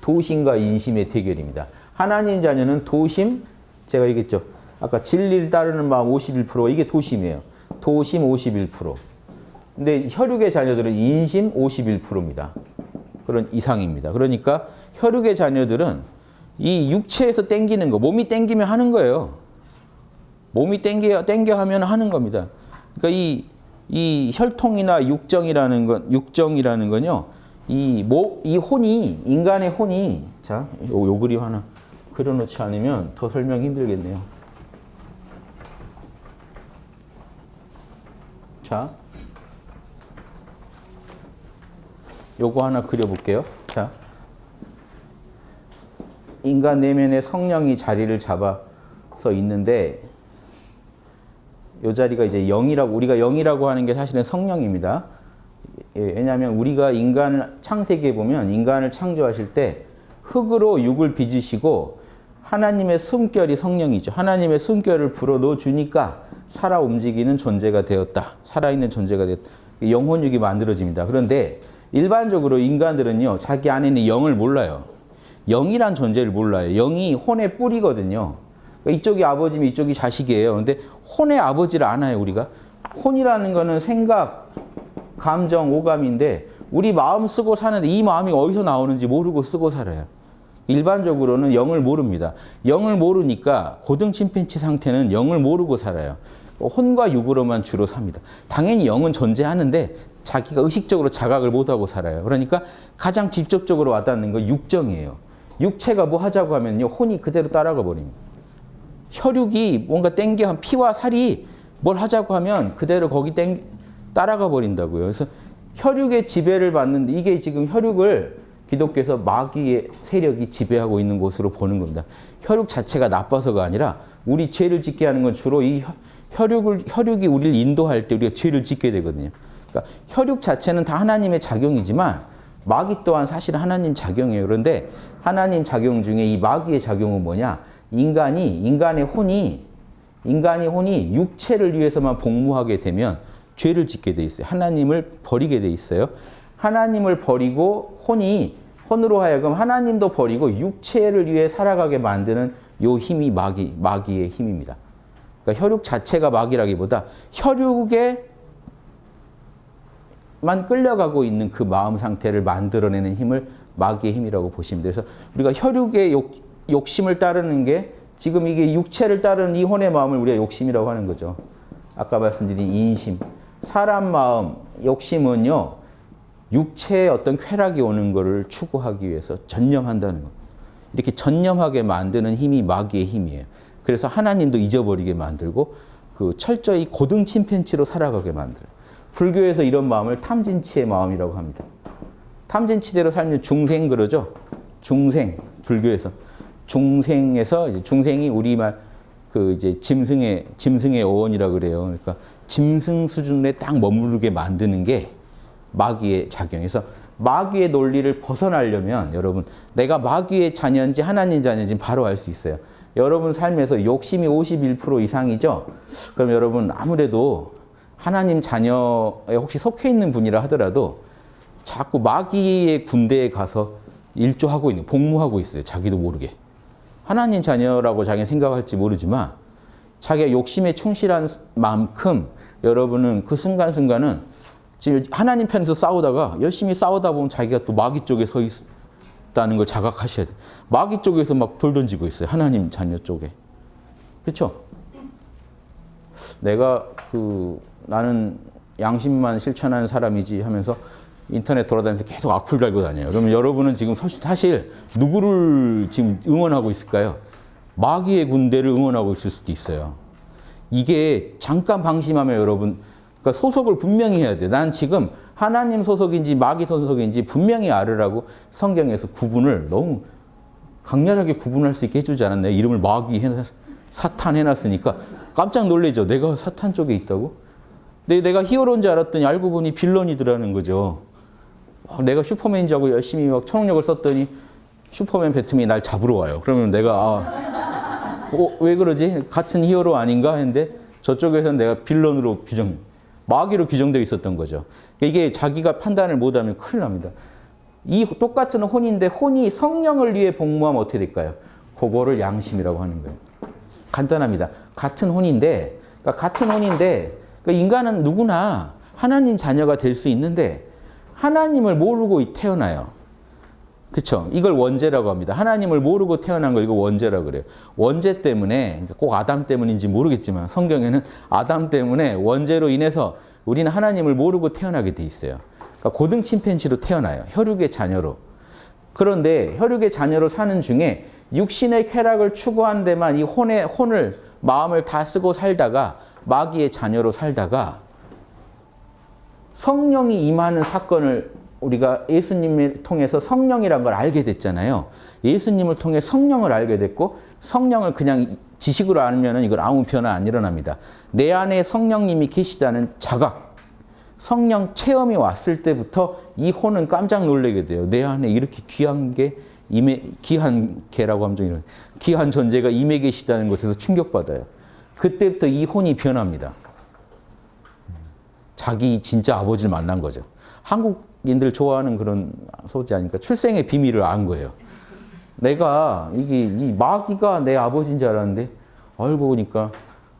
도심과 인심의 대결입니다. 하나님 자녀는 도심 제가 얘기했죠. 아까 진리를 따르는 마음 51% 이게 도심이에요. 도심 51%. 근데 혈육의 자녀들은 인심 51%입니다. 그런 이상입니다. 그러니까 혈육의 자녀들은 이 육체에서 땡기는 거, 몸이 땡기면 하는 거예요. 몸이 땡겨, 땡겨 하면 하는 겁니다. 그러니까 이, 이 혈통이나 육정이라는 건, 육정이라는 건요, 이, 모, 이 혼이, 인간의 혼이, 자, 요, 요 그림 하나 그려놓지 않으면 더 설명 힘들겠네요. 자, 요거 하나 그려볼게요. 자, 인간 내면에 성령이 자리를 잡아서 있는데 요 자리가 이제 영이라고 우리가 영이라고 하는 게 사실은 성령입니다. 예, 왜냐하면 우리가 인간을 창세기에 보면 인간을 창조하실 때 흙으로 육을 빚으시고 하나님의 숨결이 성령이죠. 하나님의 숨결을 불어넣어 주니까 살아 움직이는 존재가 되었다. 살아있는 존재가 되었다. 영혼육이 만들어집니다. 그런데 일반적으로 인간들은요. 자기 안에 있는 영을 몰라요. 영이란 존재를 몰라요. 영이 혼의 뿌리거든요. 그러니까 이쪽이 아버지면 이쪽이 자식이에요. 그런데 혼의 아버지를 아나요, 우리가? 혼이라는 거는 생각, 감정, 오감인데 우리 마음 쓰고 사는데 이 마음이 어디서 나오는지 모르고 쓰고 살아요. 일반적으로는 영을 모릅니다. 영을 모르니까 고등 침팬치 상태는 영을 모르고 살아요. 혼과 육으로만 주로 삽니다. 당연히 영은 존재하는데 자기가 의식적으로 자각을 못하고 살아요. 그러니까 가장 직접적으로 와닿는 건 육정이에요. 육체가 뭐 하자고 하면요. 혼이 그대로 따라가 버립니다. 혈육이 뭔가 땡겨 한 피와 살이 뭘 하자고 하면 그대로 거기 땡 따라가 버린다고요. 그래서 혈육의 지배를 받는데 이게 지금 혈육을 기독교에서 마귀의 세력이 지배하고 있는 곳으로 보는 겁니다. 혈육 자체가 나빠서가 아니라 우리 죄를 짓게 하는 건 주로 이 혈육을 혈육이 우리를 인도할 때 우리가 죄를 짓게 되거든요. 그러니까 혈육 자체는 다 하나님의 작용이지만 마귀 또한 사실 하나님 작용이에요. 그런데 하나님 작용 중에 이 마귀의 작용은 뭐냐? 인간이 인간의 혼이 인간의 혼이 육체를 위해서만 복무하게 되면 죄를 짓게 돼 있어요. 하나님을 버리게 돼 있어요. 하나님을 버리고 혼이 혼으로 하여금 하나님도 버리고 육체를 위해 살아가게 만드는 요 힘이 마귀 마귀의 힘입니다. 그러니까 혈육 자체가 마귀라기보다 혈육에 만 끌려가고 있는 그 마음 상태를 만들어내는 힘을 마귀의 힘이라고 보시면. 그래서 우리가 혈육의 욕, 욕심을 따르는 게 지금 이게 육체를 따르는 이 혼의 마음을 우리가 욕심이라고 하는 거죠. 아까 말씀드린 인심. 사람 마음, 욕심은요. 육체의 어떤 쾌락이 오는 것을 추구하기 위해서 전념한다는 것. 이렇게 전념하게 만드는 힘이 마귀의 힘이에요. 그래서 하나님도 잊어버리게 만들고 그 철저히 고등 침팬치로 살아가게 만들어요. 불교에서 이런 마음을 탐진치의 마음이라고 합니다. 탐진치대로 살면 중생 그러죠. 중생 불교에서 중생에서 이제 중생이 우리말 그 이제 짐승의 짐승의 어원이라 그래요. 그러니까 짐승 수준에 딱 머무르게 만드는 게 마귀의 작용에서 마귀의 논리를 벗어나려면 여러분 내가 마귀의 자녀인지 하나님 자녀인지 바로 알 수 있어요. 여러분 삶에서 욕심이 51% 이상이죠. 그럼 여러분 아무래도 하나님 자녀에 혹시 속해 있는 분이라 하더라도 자꾸 마귀의 군대에 가서 일조하고 있는 복무하고 있어요. 자기도 모르게. 하나님 자녀라고 자기가 생각할지 모르지만 자기가 욕심에 충실한 만큼 여러분은 그 순간순간은 지금 하나님 편에서 싸우다가 열심히 싸우다 보면 자기가 또 마귀 쪽에 서 있다는 걸 자각하셔야 돼. 마귀 쪽에서 막 돌 던지고 있어요. 하나님 자녀 쪽에. 그렇죠? 내가 그 나는 양심만 실천하는 사람이지 하면서 인터넷 돌아다니면서 계속 악플 달고 다녀요. 그러면 여러분은 지금 사실 누구를 지금 응원하고 있을까요? 마귀의 군대를 응원하고 있을 수도 있어요. 이게 잠깐 방심하면 여러분 그러니까 소속을 분명히 해야 돼. 난 지금 하나님 소속인지 마귀 소속인지 분명히 알으라고 성경에서 구분을 너무 강렬하게 구분할 수 있게 해주지 않았나요? 이름을 마귀 해놨, 사탄 해놨으니까 깜짝 놀래죠. 내가 사탄 쪽에 있다고? 내, 내가 히어로인 줄 알았더니 알고 보니 빌런이더라는 거죠. 내가 슈퍼맨인 줄 알고 열심히 막 초능력을 썼더니 슈퍼맨 배트맨이 날 잡으러 와요. 그러면 내가 아, 어, 왜 그러지? 같은 히어로 아닌가 했는데 저쪽에서는 내가 빌런으로 규정, 마귀로 규정되어 있었던 거죠. 이게 자기가 판단을 못하면 큰일 납니다. 이 똑같은 혼인데 혼이 성령을 위해 복무하면 어떻게 될까요? 그거를 양심이라고 하는 거예요. 간단합니다. 같은 혼인데, 그러니까 같은 혼인데, 그러니까 인간은 누구나 하나님 자녀가 될 수 있는데 하나님을 모르고 태어나요. 그렇죠? 이걸 원죄라고 합니다. 하나님을 모르고 태어난 걸 이거 원죄라고 그래요. 원죄 때문에 꼭 아담 때문인지 모르겠지만 성경에는 아담 때문에 원죄로 인해서 우리는 하나님을 모르고 태어나게 돼 있어요. 그러니까 고등 침팬지로 태어나요. 혈육의 자녀로. 그런데 혈육의 자녀로 사는 중에 육신의 쾌락을 추구한 데만 이 혼의 혼을 마음을 다 쓰고 살다가 마귀의 자녀로 살다가 성령이 임하는 사건을 우리가 예수님을 통해서 성령이란 걸 알게 됐잖아요. 예수님을 통해 성령을 알게 됐고 성령을 그냥 지식으로 알면 이건 아무 변화 안 일어납니다. 내 안에 성령님이 계시다는 자각, 성령 체험이 왔을 때부터 이 혼은 깜짝 놀라게 돼요. 내 안에 이렇게 귀한 게 임해, 귀한 개라고 하면 좀 이런, 귀한 존재가 임해 계시다는 것에서 충격받아요. 그때부터 이 혼이 변합니다. 자기 진짜 아버지를 만난 거죠. 한국 인들 좋아하는 그런 소지 아니까 출생의 비밀을 안 거예요. 내가 이게 이 마귀가 내 아버지인 줄 알았는데 알고 보니까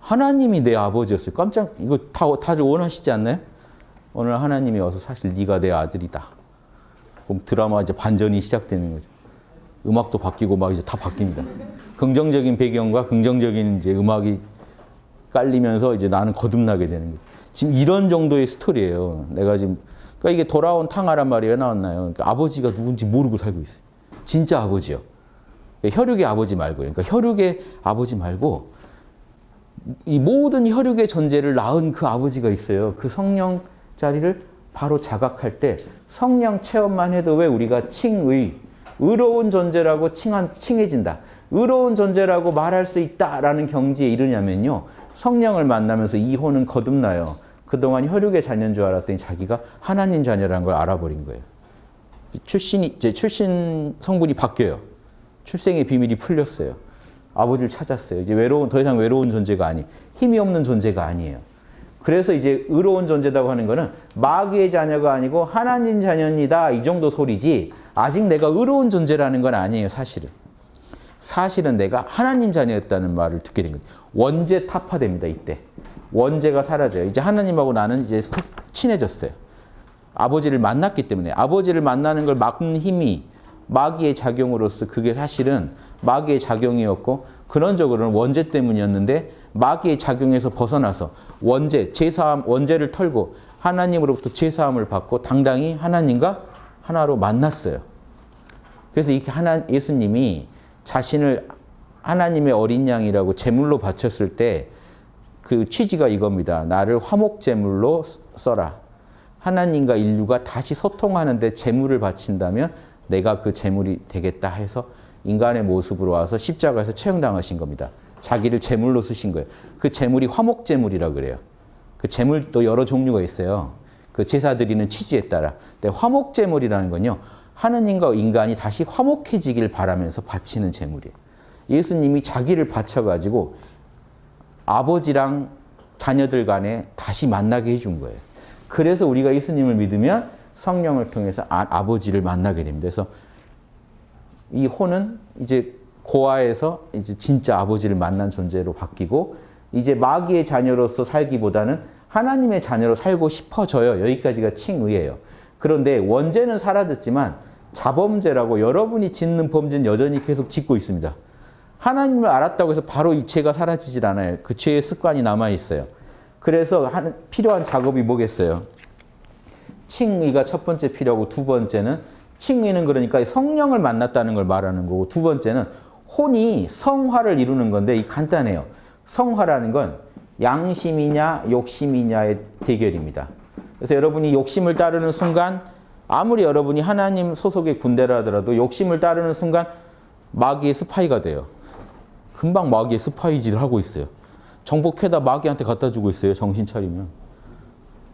하나님이 내 아버지였어요. 깜짝 이거 다 다들 원하시지 않나요? 오늘 하나님이 와서 사실 네가 내 아들이다. 그럼 드라마 이제 반전이 시작되는 거죠. 음악도 바뀌고 막 이제 다 바뀝니다. 긍정적인 배경과 긍정적인 이제 음악이 깔리면서 이제 나는 거듭나게 되는 거예요. 지금 이런 정도의 스토리예요. 내가 지금 그러니까 이게 돌아온 탕하란 말이 왜 나왔나요? 그러니까 아버지가 누군지 모르고 살고 있어요. 진짜 아버지요. 혈육의 아버지 말고요. 그러니까 혈육의 아버지 말고 이 모든 혈육의 존재를 낳은 그 아버지가 있어요. 그 성령 자리를 바로 자각할 때 성령 체험만 해도 왜 우리가 칭의, 의로운 존재라고 칭한, 칭해진다. 의로운 존재라고 말할 수 있다라는 경지에 이르냐면요. 성령을 만나면서 이 혼은 거듭나요. 그동안 혈육의 자녀인 줄 알았더니 자기가 하나님 자녀라는 걸 알아버린 거예요. 출신이, 이제 출신 성분이 바뀌어요. 출생의 비밀이 풀렸어요. 아버지를 찾았어요. 이제 외로운, 더 이상 외로운 존재가 아니, 힘이 없는 존재가 아니에요. 그래서 이제 의로운 존재라고 하는 거는 마귀의 자녀가 아니고 하나님 자녀입니다. 이 정도 소리지 아직 내가 의로운 존재라는 건 아니에요. 사실은. 사실은 내가 하나님 자녀였다는 말을 듣게 된 거예요. 원죄 타파됩니다. 이때. 원죄가 사라져요. 이제 하나님하고 나는 이제 친해졌어요. 아버지를 만났기 때문에 아버지를 만나는 걸 막는 힘이 마귀의 작용으로서 그게 사실은 마귀의 작용이었고 근원적으로는 원죄 때문이었는데 마귀의 작용에서 벗어나서 원죄, 제사함, 원죄를 털고 하나님으로부터 제사함을 받고 당당히 하나님과 하나로 만났어요. 그래서 이렇게 하나 예수님이 자신을 하나님의 어린 양이라고 제물로 바쳤을 때 그 취지가 이겁니다. 나를 화목 제물로 써라. 하나님과 인류가 다시 소통하는 데 제물을 바친다면 내가 그 제물이 되겠다 해서 인간의 모습으로 와서 십자가에서 처형당하신 겁니다. 자기를 제물로 쓰신 거예요. 그 제물이 화목 제물이라 그래요. 그 제물도 여러 종류가 있어요. 그 제사 드리는 취지에 따라. 근데 화목 제물이라는 건요. 하느님과 인간이 다시 화목해지길 바라면서 바치는 제물이에요. 예수님이 자기를 바쳐가지고 아버지랑 자녀들 간에 다시 만나게 해준 거예요. 그래서 우리가 예수님을 믿으면 성령을 통해서 아, 버지를 만나게 됩니다. 그래서 이 혼은 이제 고아에서 이제 진짜 아버지를 만난 존재로 바뀌고 이제 마귀의 자녀로서 살기보다는 하나님의 자녀로 살고 싶어져요. 여기까지가 칭의예요. 그런데 원죄는 사라졌지만 자범죄라고 여러분이 짓는 범죄는 여전히 계속 짓고 있습니다. 하나님을 알았다고 해서 바로 이 죄가 사라지질 않아요. 그 죄의 습관이 남아 있어요. 그래서 하는, 필요한 작업이 뭐겠어요? 칭의가 첫 번째 필요하고 두 번째는 칭의는 그러니까 성령을 만났다는 걸 말하는 거고 두 번째는 혼이 성화를 이루는 건데 이 간단해요. 성화라는 건 양심이냐 욕심이냐의 대결입니다. 그래서 여러분이 욕심을 따르는 순간 아무리 여러분이 하나님 소속의 군대라 하더라도 욕심을 따르는 순간 마귀의 스파이가 돼요. 금방 마귀의 스파이질을 하고 있어요. 정복해다 마귀한테 갖다 주고 있어요. 정신 차리면.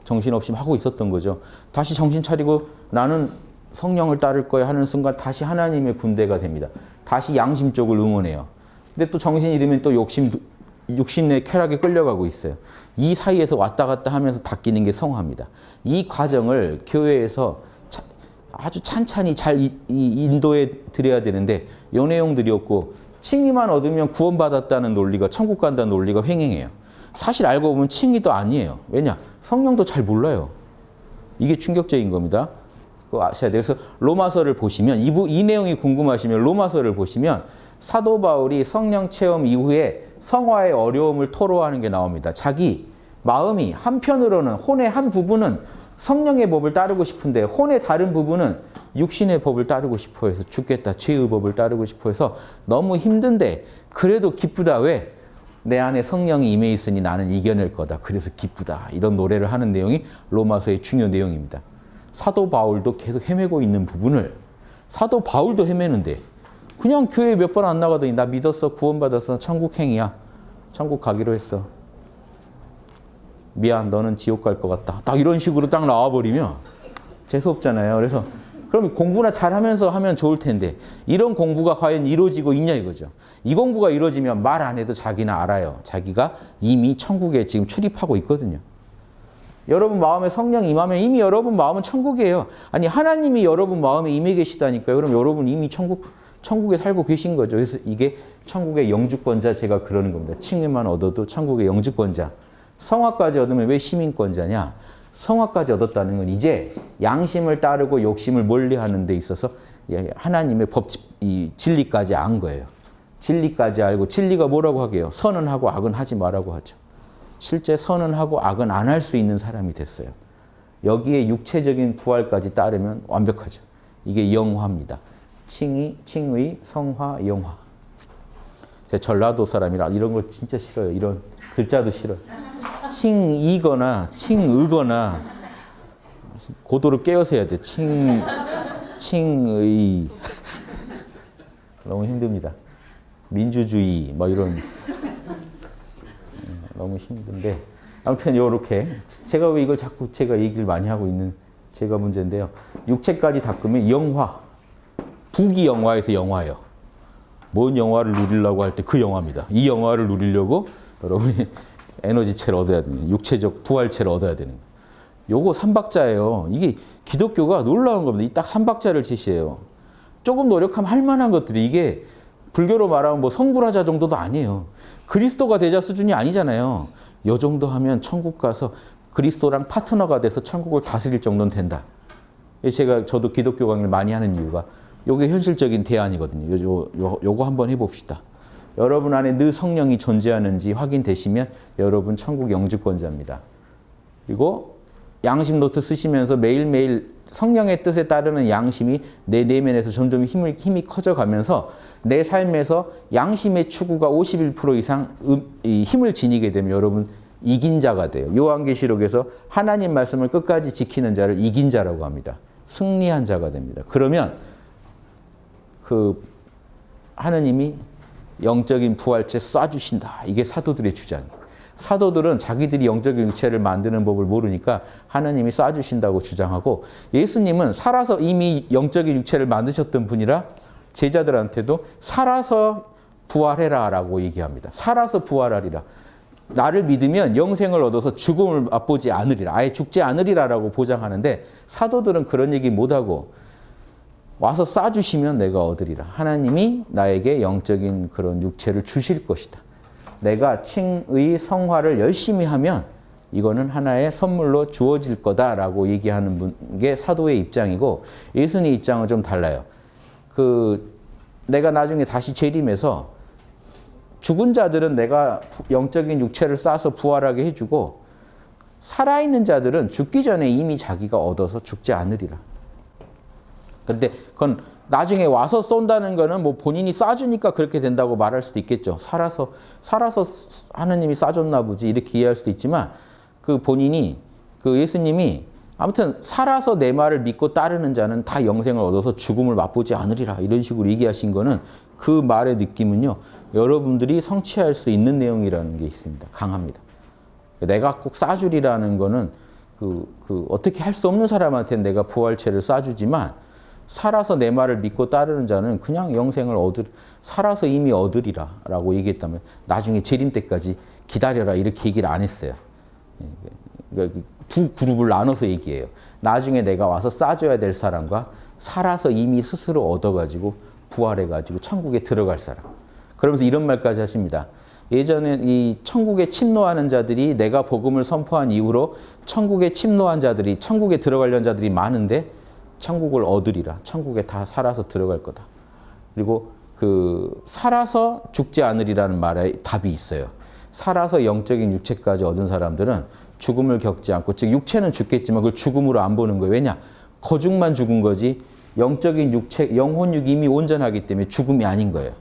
정신없이 하고 있었던 거죠. 다시 정신 차리고 나는 성령을 따를 거야 하는 순간 다시 하나님의 군대가 됩니다. 다시 양심 쪽을 응원해요. 근데 또 정신이 잃으면 또 욕심, 육신의 쾌락에 끌려가고 있어요. 이 사이에서 왔다 갔다 하면서 닦이는 게 성화입니다. 이 과정을 교회에서 아주 찬찬히 잘 인도해 드려야 되는데 없고 칭의만 얻으면 구원받았다는 논리가 천국 간다는 논리가 횡행해요. 사실 알고 보면 칭의도 아니에요. 왜냐? 성령도 잘 몰라요. 이게 충격적인 겁니다. 그거 아셔야 돼요. 그래서 로마서를 보시면 이, 이 내용이 궁금하시면 로마서를 보시면 사도 바울이 성령 체험 이후에 성화의 어려움을 토로하는 게 나옵니다. 자기 마음이 한편으로는 혼의 한 부분은 성령의 법을 따르고 싶은데 혼의 다른 부분은 육신의 법을 따르고 싶어 해서 죽겠다. 죄의 법을 따르고 싶어 해서 너무 힘든데 그래도 기쁘다. 왜? 내 안에 성령이 임해 있으니 나는 이겨낼 거다. 그래서 기쁘다. 이런 노래를 하는 내용이 로마서의 중요 내용입니다. 사도 바울도 계속 헤매고 있는 부분을 사도 바울도 헤매는데 그냥 교회 몇 번 안 나가더니 나 믿었어. 구원받았어. 천국 행이야. 천국 가기로 했어. 미안. 너는 지옥 갈 것 같다. 딱 이런 식으로 딱 나와버리면 재수없잖아요. 그래서 그럼 공부나 잘하면서 하면 좋을 텐데 이런 공부가 과연 이루어지고 있냐 이거죠. 이 공부가 이루어지면 말 안 해도 자기는 알아요. 자기가 이미 천국에 지금 출입하고 있거든요. 여러분 마음에 성령 임하면 이미 여러분 마음은 천국이에요. 아니 하나님이 여러분 마음에 임해 계시다니까요. 그럼 여러분 이미 천국 천국에 살고 계신 거죠. 그래서 이게 천국의 영주권자 제가 그러는 겁니다. 칭의만 얻어도 천국의 영주권자. 성화까지 얻으면 왜 시민권자냐? 성화까지 얻었다는 건 이제 양심을 따르고 욕심을 멀리하는 데 있어서 하나님의 법, 이 진리까지 안 거예요. 진리까지 알고 진리가 뭐라고 하게요? 선은 하고 악은 하지 말라고 하죠. 실제 선은 하고 악은 안 할 수 있는 사람이 됐어요. 여기에 육체적인 부활까지 따르면 완벽하죠. 이게 영화입니다. 칭의, 칭의, 성화, 영화. 제 전라도 사람이라 이런 걸 진짜 싫어요. 이런 글자도 싫어요. 칭이거나 칭의거나 고도를 깨어서 해야 돼. 칭, 칭의. 너무 힘듭니다. 민주주의 뭐 이런 음, 너무 힘든데 아무튼 이렇게 제가 왜 이걸 자꾸 제가 얘기를 많이 하고 있는 제가 문제인데요. 육체까지 닦으면 영화, 부기 영화에서 영화예요. 뭔 영화를 누리려고 할 때 그 영화입니다. 이 영화를 누리려고 여러분이 에너지체를 얻어야 되는 육체적 부활체를 얻어야 되는 거예요. 요거 삼박자예요. 이게 기독교가 놀라운 겁니다. 이 딱 삼박자를 제시해요. 조금 노력하면 할 만한 것들이 이게 불교로 말하면 뭐 성불하자 정도도 아니에요. 그리스도가 되자 수준이 아니잖아요. 요 정도 하면 천국 가서 그리스도랑 파트너가 돼서 천국을 다스릴 정도는 된다. 제가 저도 기독교 강의를 많이 하는 이유가 요게 현실적인 대안이거든요. 요, 요, 요, 요거 한번 해봅시다. 여러분 안에 늘 성령이 존재하는지 확인되시면 여러분 천국 영주권자입니다. 그리고 양심 노트 쓰시면서 매일매일 성령의 뜻에 따르는 양심이 내 내면에서 점점 힘을, 힘이 커져가면서 내 삶에서 양심의 추구가 51% 이상 음, 이 힘을 지니게 되면 여러분 이긴 자가 돼요. 요한계시록에서 하나님 말씀을 끝까지 지키는 자를 이긴 자라고 합니다. 승리한 자가 됩니다. 그러면 그 하느님이 영적인 부활체 쏴주신다. 이게 사도들의 주장이에요. 사도들은 자기들이 영적인 육체를 만드는 법을 모르니까 하나님이 쏴주신다고 주장하고 예수님은 살아서 이미 영적인 육체를 만드셨던 분이라 제자들한테도 살아서 부활해라 라고 얘기합니다. 살아서 부활하리라. 나를 믿으면 영생을 얻어서 죽음을 맛보지 않으리라. 아예 죽지 않으리라 라고 보장하는데 사도들은 그런 얘기 못하고 와서 쏴주시면 내가 얻으리라. 하나님이 나에게 영적인 그런 육체를 주실 것이다. 내가 칭의 성화를 열심히 하면 이거는 하나의 선물로 주어질 거다라고 얘기하는 게 사도의 입장이고 예수님 입장은 좀 달라요. 그 내가 나중에 다시 재림해서 죽은 자들은 내가 영적인 육체를 쏴서 부활하게 해주고 살아있는 자들은 죽기 전에 이미 자기가 얻어서 죽지 않으리라. 근데 그건 나중에 와서 쏜다는 거는 뭐 본인이 쏴주니까 그렇게 된다고 말할 수도 있겠죠. 살아서 살아서 하느님이 쏴줬나 보지 이렇게 이해할 수도 있지만 그 본인이 그 예수님이 아무튼 살아서 내 말을 믿고 따르는 자는 다 영생을 얻어서 죽음을 맛보지 않으리라 이런 식으로 얘기하신 거는 그 말의 느낌은요 여러분들이 성취할 수 있는 내용이라는 게 있습니다 강합니다 내가 꼭 쏴주리라는 거는 그, 그 어떻게 할 수 없는 사람한테 내가 부활체를 쏴주지만 살아서 내 말을 믿고 따르는 자는 그냥 영생을 얻을 살아서 이미 얻으리라 라고 얘기했다면 나중에 재림 때까지 기다려라 이렇게 얘기를 안 했어요 그러니까 두 그룹을 나눠서 얘기해요. 나중에 내가 와서 싸줘야 될 사람과 살아서 이미 스스로 얻어가지고 부활해가지고 천국에 들어갈 사람. 그러면서 이런 말까지 하십니다. 예전에 이 천국에 침노하는 자들이 내가 복음을 선포한 이후로 천국에 침노한 자들이 천국에 들어가려는 자들이 많은데 천국을 얻으리라. 천국에 다 살아서 들어갈 거다. 그리고 그 살아서 죽지 않으리라는 말에 답이 있어요. 살아서 영적인 육체까지 얻은 사람들은 죽음을 겪지 않고 즉 육체는 죽겠지만 그걸 죽음으로 안 보는 거예요. 왜냐? 거죽만 죽은 거지 영적인 육체, 영혼육이 이미 온전하기 때문에 죽음이 아닌 거예요.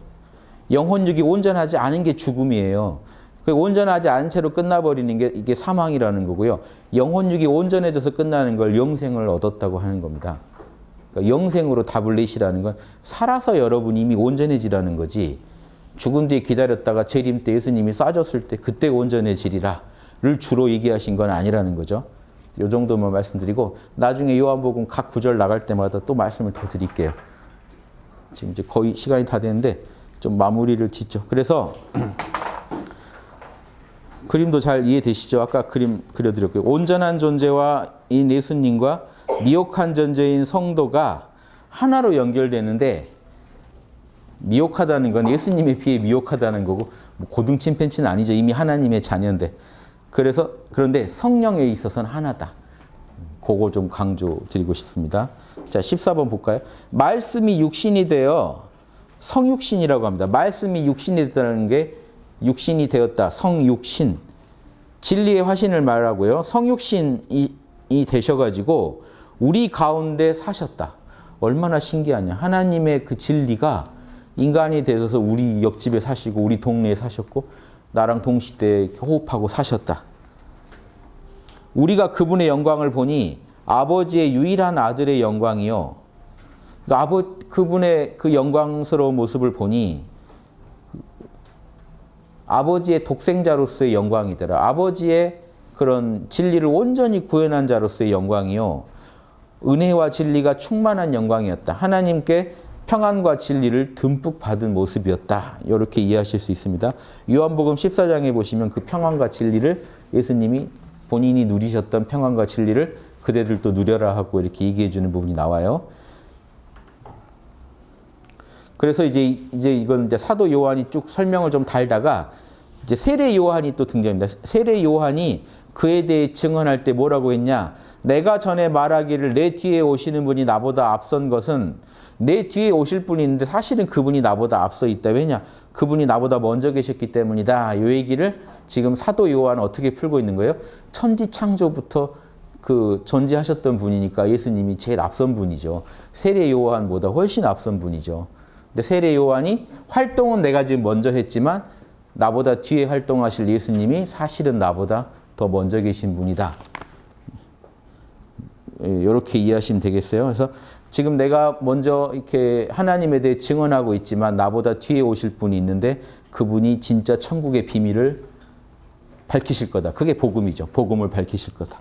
영혼육이 온전하지 않은 게 죽음이에요. 그 온전하지 않은 채로 끝나버리는 게 이게 사망이라는 거고요. 영혼육이 온전해져서 끝나는 걸 영생을 얻었다고 하는 겁니다. 그러니까 영생으로 답을 내시라는 건 살아서 여러분이 이미 온전해지라는 거지 죽은 뒤에 기다렸다가 재림 때 예수님이 쏴줬을 때 그때 온전해지리라. 를 주로 얘기하신 건 아니라는 거죠. 이 정도만 말씀드리고 나중에 요한복음 각 구절 나갈 때마다 또 말씀을 더 드릴게요. 지금 이제 거의 시간이 다 됐는데 좀 마무리를 짓죠. 그래서 그림도 잘 이해되시죠? 아까 그림 그려드렸고요. 온전한 존재와 인 예수님과 미혹한 존재인 성도가 하나로 연결되는데 미혹하다는 건 예수님에 비해 미혹하다는 거고 뭐 고등 침팬치는 아니죠. 이미 하나님의 자녀인데 그래서 그런데 성령에 있어서는 하나다. 그거 좀 강조 드리고 싶습니다. 자, 14번 볼까요? 말씀이 육신이 되어 성육신이라고 합니다. 말씀이 육신이 됐다는 게 육신이 되었다. 성육신. 진리의 화신을 말하고요. 성육신이 되셔가지고 우리 가운데 사셨다. 얼마나 신기하냐. 하나님의 그 진리가 인간이 되셔서 우리 옆집에 사시고 우리 동네에 사셨고 나랑 동시대에 호흡하고 사셨다. 우리가 그분의 영광을 보니 아버지의 유일한 아들의 영광이요. 그 아버 그분의 그 영광스러운 모습을 보니 아버지의 독생자로서의 영광이더라. 아버지의 그런 진리를 온전히 구현한 자로서의 영광이요. 은혜와 진리가 충만한 영광이었다. 하나님께 평안과 진리를 듬뿍 받은 모습이었다. 이렇게 이해하실 수 있습니다. 요한복음 14장에 보시면 그 평안과 진리를 예수님이 본인이 누리셨던 평안과 진리를 그대들도 누려라 하고 이렇게 얘기해 주는 부분이 나와요. 그래서 이제 이제 이건 이제 사도 요한이 쭉 설명을 좀 달다가 이제 세례 요한이 또 등장합니다. 세례 요한이 그에 대해 증언할 때 뭐라고 했냐? 내가 전에 말하기를 내 뒤에 오시는 분이 나보다 앞선 것은 내 뒤에 오실 분이 있는데 사실은 그분이 나보다 앞서 있다. 왜냐? 그분이 나보다 먼저 계셨기 때문이다. 이 얘기를 지금 사도 요한은 어떻게 풀고 있는 거예요? 천지 창조부터 그 존재하셨던 분이니까 예수님이 제일 앞선 분이죠. 세례 요한보다 훨씬 앞선 분이죠. 근데 세례 요한이 활동은 내가 지금 먼저 했지만 나보다 뒤에 활동하실 예수님이 사실은 나보다 더 먼저 계신 분이다. 이렇게 이해하시면 되겠어요. 그래서 지금 내가 먼저 이렇게 하나님에 대해 증언하고 있지만 나보다 뒤에 오실 분이 있는데 그분이 진짜 천국의 비밀을 밝히실 거다. 그게 복음이죠. 복음을 밝히실 거다.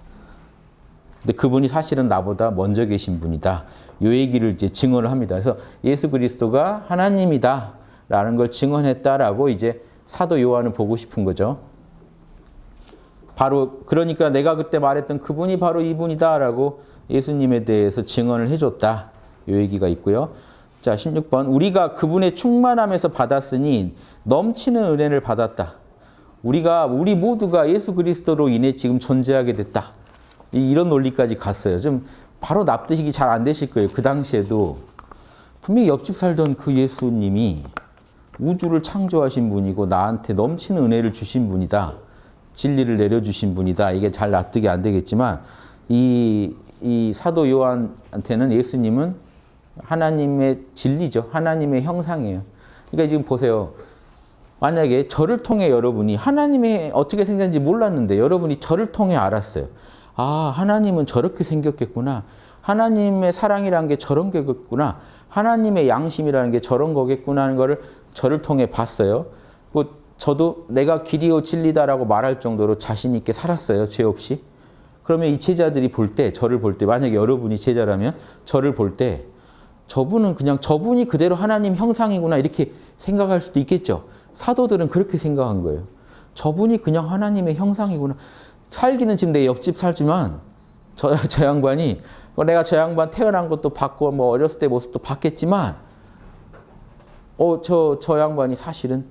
근데 그분이 사실은 나보다 먼저 계신 분이다. 요 얘기를 이제 증언을 합니다. 그래서 예수 그리스도가 하나님이다. 라는 걸 증언했다라고 이제 사도 요한은 보고 싶은 거죠. 바로 그러니까 내가 그때 말했던 그분이 바로 이분이다라고 예수님에 대해서 증언을 해줬다. 이 얘기가 있고요. 자, 16번. 우리가 그분의 충만함에서 받았으니 넘치는 은혜를 받았다. 우리가 우리 모두가 예수 그리스도로 인해 지금 존재하게 됐다. 이런 논리까지 갔어요. 좀 바로 납득이 잘 안 되실 거예요. 그 당시에도 분명히 옆집 살던 그 예수님이 우주를 창조하신 분이고 나한테 넘치는 은혜를 주신 분이다. 진리를 내려주신 분이다. 이게 잘 납득이 안 되겠지만 이, 이 사도 요한한테는 예수님은 하나님의 진리죠. 하나님의 형상이에요. 그러니까 지금 보세요. 만약에 저를 통해 여러분이 하나님이 어떻게 생겼는지 몰랐는데 여러분이 저를 통해 알았어요. 아, 하나님은 저렇게 생겼겠구나. 하나님의 사랑이라는 게 저런 거겠구나. 하나님의 양심이라는 게 저런 거겠구나 하는 거를 저를 통해 봤어요. 그 저도 내가 길이요 진리다라고 말할 정도로 자신 있게 살았어요. 죄 없이. 그러면 이 제자들이 볼 때, 저를 볼 때, 만약에 여러분이 제자라면 저를 볼 때 저분은 그냥 저분이 그대로 하나님 형상이구나 이렇게 생각할 수도 있겠죠. 사도들은 그렇게 생각한 거예요. 저분이 그냥 하나님의 형상이구나. 살기는 지금 내 옆집 살지만 저, 저 양반이 내가 저 양반 태어난 것도 봤고 뭐 어렸을 때 모습도 봤겠지만 어, 저, 저 양반이 사실은